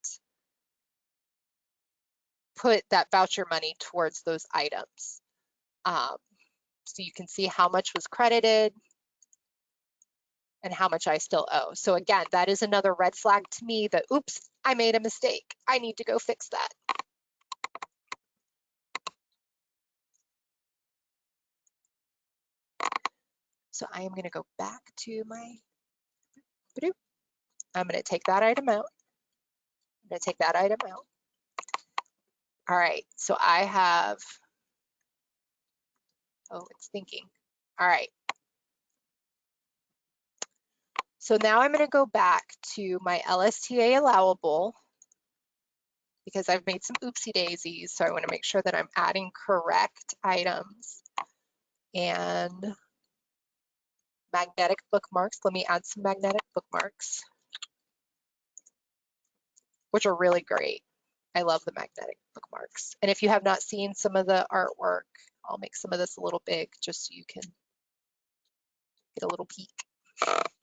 put that voucher money towards those items. Um, so you can see how much was credited and how much I still owe. So again, that is another red flag to me that, oops, I made a mistake. I need to go fix that. So I am going to go back to my, I'm going to take that item out. I'm going to take that item out. All right, so I have, oh, it's thinking. All right. So now I'm going to go back to my LSTA allowable because I've made some oopsie daisies. So I want to make sure that I'm adding correct items and magnetic bookmarks. Let me add some magnetic bookmarks, which are really great. I love the magnetic bookmarks. And if you have not seen some of the artwork, I'll make some of this a little big just so you can get a little peek.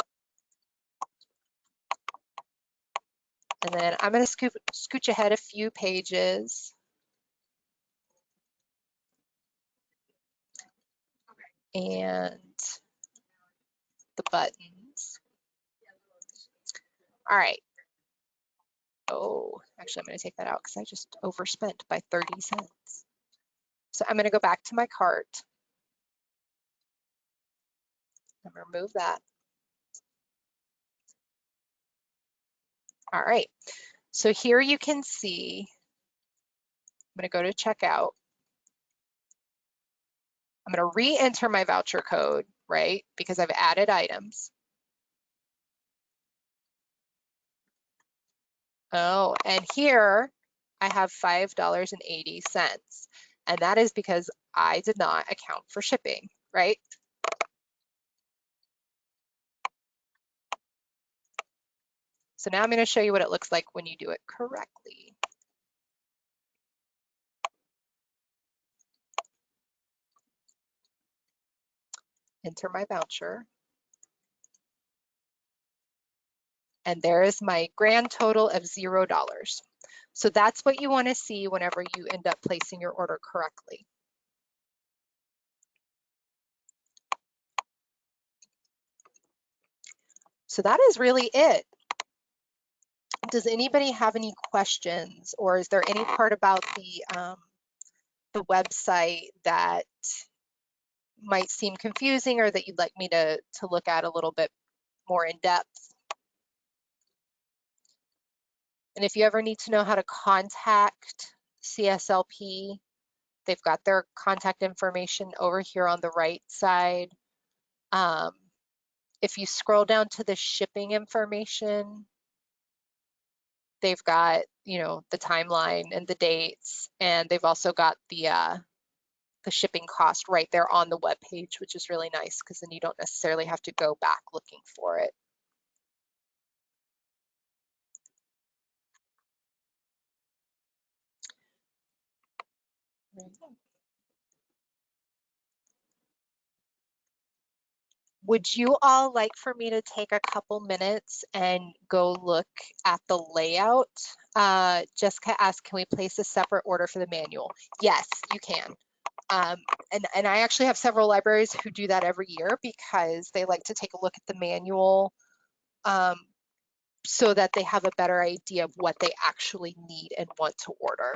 And then I'm going to scoop, scooch ahead a few pages. And the buttons. All right. Oh, actually, I'm going to take that out because I just overspent by 30 cents. So I'm going to go back to my cart. To remove that. All right, so here you can see, I'm gonna go to checkout. I'm gonna re-enter my voucher code, right? Because I've added items. Oh, and here I have $5.80. And that is because I did not account for shipping, right? So now I'm going to show you what it looks like when you do it correctly. Enter my voucher. And there is my grand total of $0. So that's what you want to see whenever you end up placing your order correctly. So that is really it does anybody have any questions or is there any part about the um, the website that might seem confusing or that you'd like me to, to look at a little bit more in depth? And if you ever need to know how to contact CSLP, they've got their contact information over here on the right side. Um, if you scroll down to the shipping information, they've got you know the timeline and the dates and they've also got the uh, the shipping cost right there on the web page which is really nice because then you don't necessarily have to go back looking for it Would you all like for me to take a couple minutes and go look at the layout? Uh, Jessica asked, can we place a separate order for the manual? Yes, you can. Um, and, and I actually have several libraries who do that every year because they like to take a look at the manual um, so that they have a better idea of what they actually need and want to order.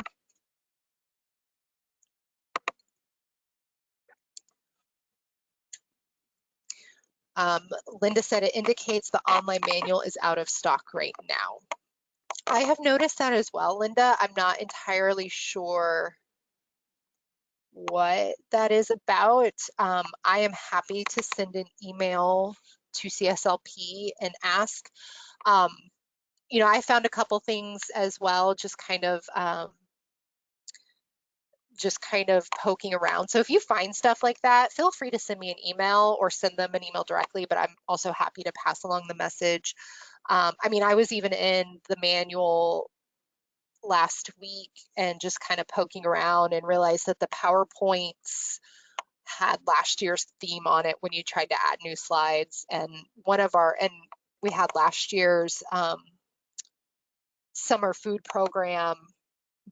Um, Linda said it indicates the online manual is out of stock right now. I have noticed that as well, Linda. I'm not entirely sure what that is about. Um, I am happy to send an email to CSLP and ask. Um, you know, I found a couple things as well, just kind of um, just kind of poking around. So if you find stuff like that, feel free to send me an email or send them an email directly, but I'm also happy to pass along the message. Um, I mean, I was even in the manual last week and just kind of poking around and realized that the PowerPoints had last year's theme on it when you tried to add new slides. And one of our, and we had last year's um, summer food program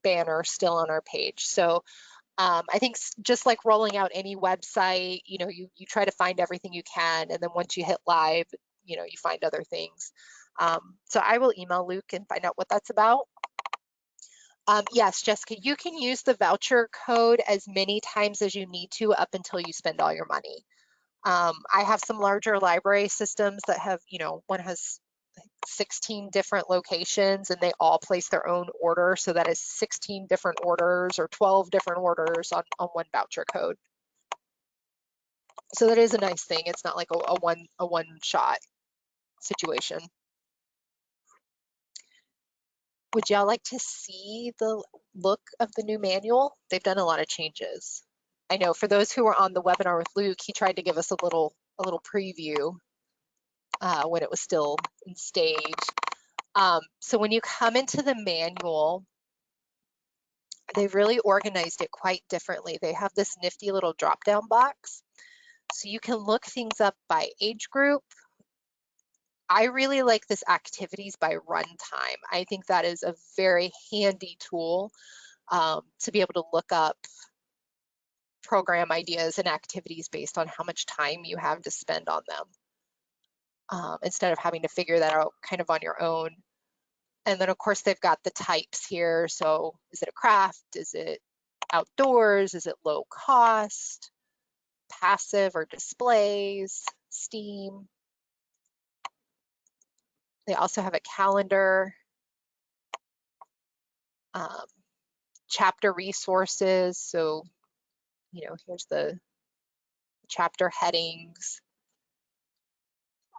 banner still on our page. So um, I think just like rolling out any website, you know, you, you try to find everything you can. And then once you hit live, you know, you find other things. Um, so I will email Luke and find out what that's about. Um, yes, Jessica, you can use the voucher code as many times as you need to up until you spend all your money. Um, I have some larger library systems that have, you know, one has 16 different locations and they all place their own order. So that is 16 different orders or 12 different orders on, on one voucher code. So that is a nice thing. It's not like a, a one a one shot situation. Would y'all like to see the look of the new manual? They've done a lot of changes. I know for those who were on the webinar with Luke, he tried to give us a little a little preview uh, when it was still in stage. Um, so when you come into the manual, they've really organized it quite differently. They have this nifty little drop down box. So you can look things up by age group, I really like this activities by runtime. I think that is a very handy tool um, to be able to look up program ideas and activities based on how much time you have to spend on them um, instead of having to figure that out kind of on your own. And then of course they've got the types here. So is it a craft? Is it outdoors? Is it low cost? Passive or displays? STEAM? They also have a calendar, um, chapter resources. So, you know, here's the chapter headings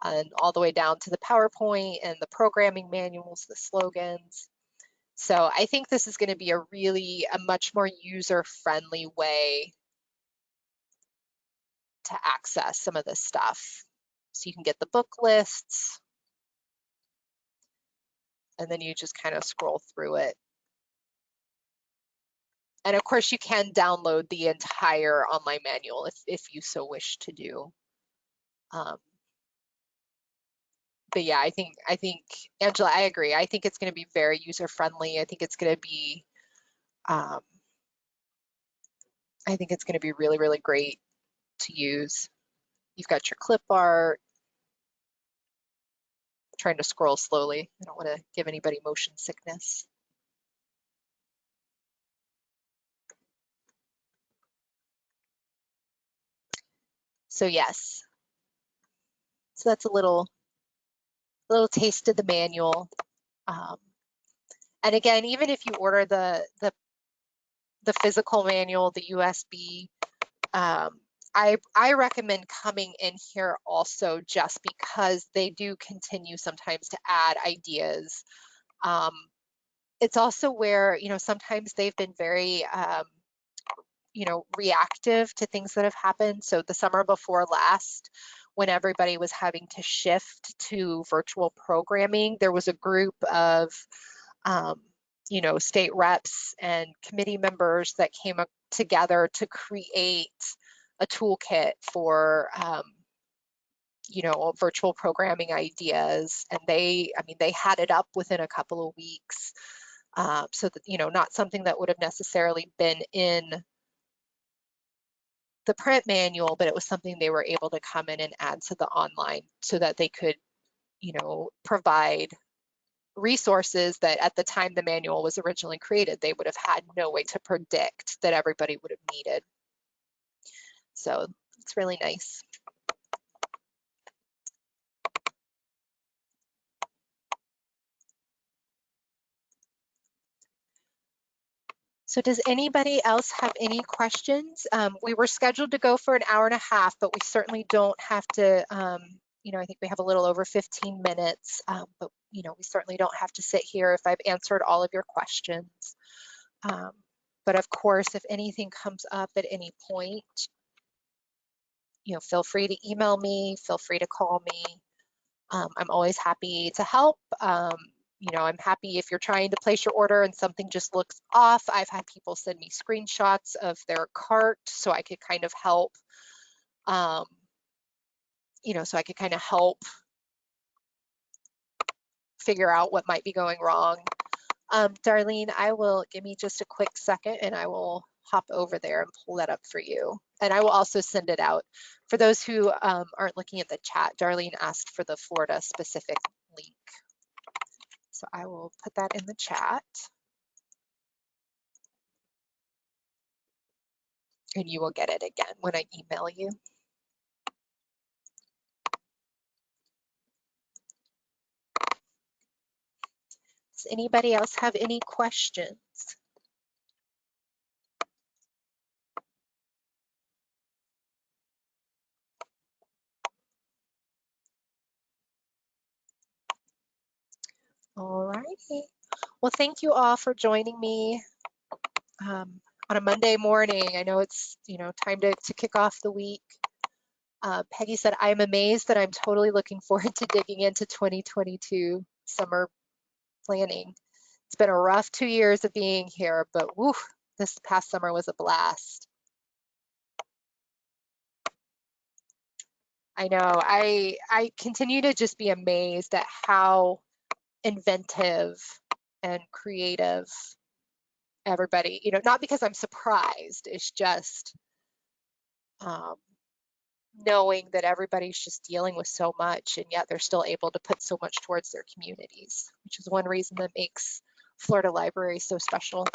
and all the way down to the PowerPoint and the programming manuals, the slogans. So I think this is going to be a really, a much more user-friendly way to access some of this stuff. So you can get the book lists, and then you just kind of scroll through it. And of course you can download the entire online manual if, if you so wish to do. Um, but yeah, I think, I think, Angela, I agree. I think it's gonna be very user friendly. I think it's gonna be, um, I think it's gonna be really, really great to use. You've got your clip art, trying to scroll slowly. I don't want to give anybody motion sickness. So yes, so that's a little, little taste of the manual. Um, and again, even if you order the the the physical manual, the USB, um, I, I recommend coming in here also just because they do continue sometimes to add ideas. Um, it's also where, you know, sometimes they've been very, um, you know, reactive to things that have happened. So the summer before last, when everybody was having to shift to virtual programming, there was a group of, um, you know, state reps and committee members that came together to create a toolkit for um, you know virtual programming ideas. And they i mean they had it up within a couple of weeks uh, so that you know not something that would have necessarily been in the print manual but it was something they were able to come in and add to the online so that they could you know provide resources that at the time the manual was originally created they would have had no way to predict that everybody would have needed so it's really nice. So does anybody else have any questions? Um, we were scheduled to go for an hour and a half, but we certainly don't have to, um, you know, I think we have a little over 15 minutes, um, but, you know, we certainly don't have to sit here if I've answered all of your questions. Um, But of course, if anything comes up at any point, you know, feel free to email me, feel free to call me. Um, I'm always happy to help. You know, I'm happy if you're trying to place your order and something just looks off. I've had people send me screenshots of their cart so I could kind of help. Um, you know, so I could kind of help figure out what might be going wrong. Um, Darlene, I will give me just a quick second and I will hop over there and pull that up for you. And I will also send it out. For those who um, aren't looking at the chat, Darlene asked for the Florida specific. So I will put that in the chat. And you will get it again when I email you. Does anybody else have any questions? All righty. Well, thank you all for joining me um, on a Monday morning. I know it's, you know, time to, to kick off the week. Uh, Peggy said, I'm amazed that I'm totally looking (laughs) forward to digging into 2022 summer planning. It's been a rough two years of being here, but woo, this past summer was a blast. I know, I, I continue to just be amazed at how inventive and creative everybody, you know, not because I'm surprised, it's just um, knowing that everybody's just dealing with so much and yet they're still able to put so much towards their communities, which is one reason that makes Florida Library so special.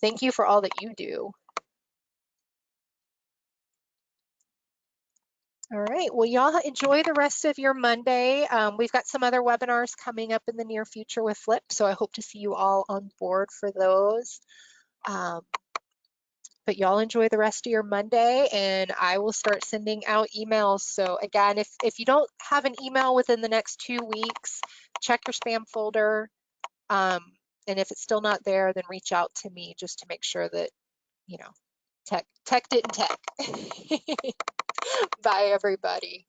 Thank you for all that you do. All right, well, y'all enjoy the rest of your Monday. Um, we've got some other webinars coming up in the near future with FLYP, so I hope to see you all on board for those. Um, but y'all enjoy the rest of your Monday and I will start sending out emails. So again, if, if you don't have an email within the next two weeks, check your spam folder. Um, and if it's still not there, then reach out to me just to make sure that, you know, tech, tech didn't tech. (laughs) Bye everybody.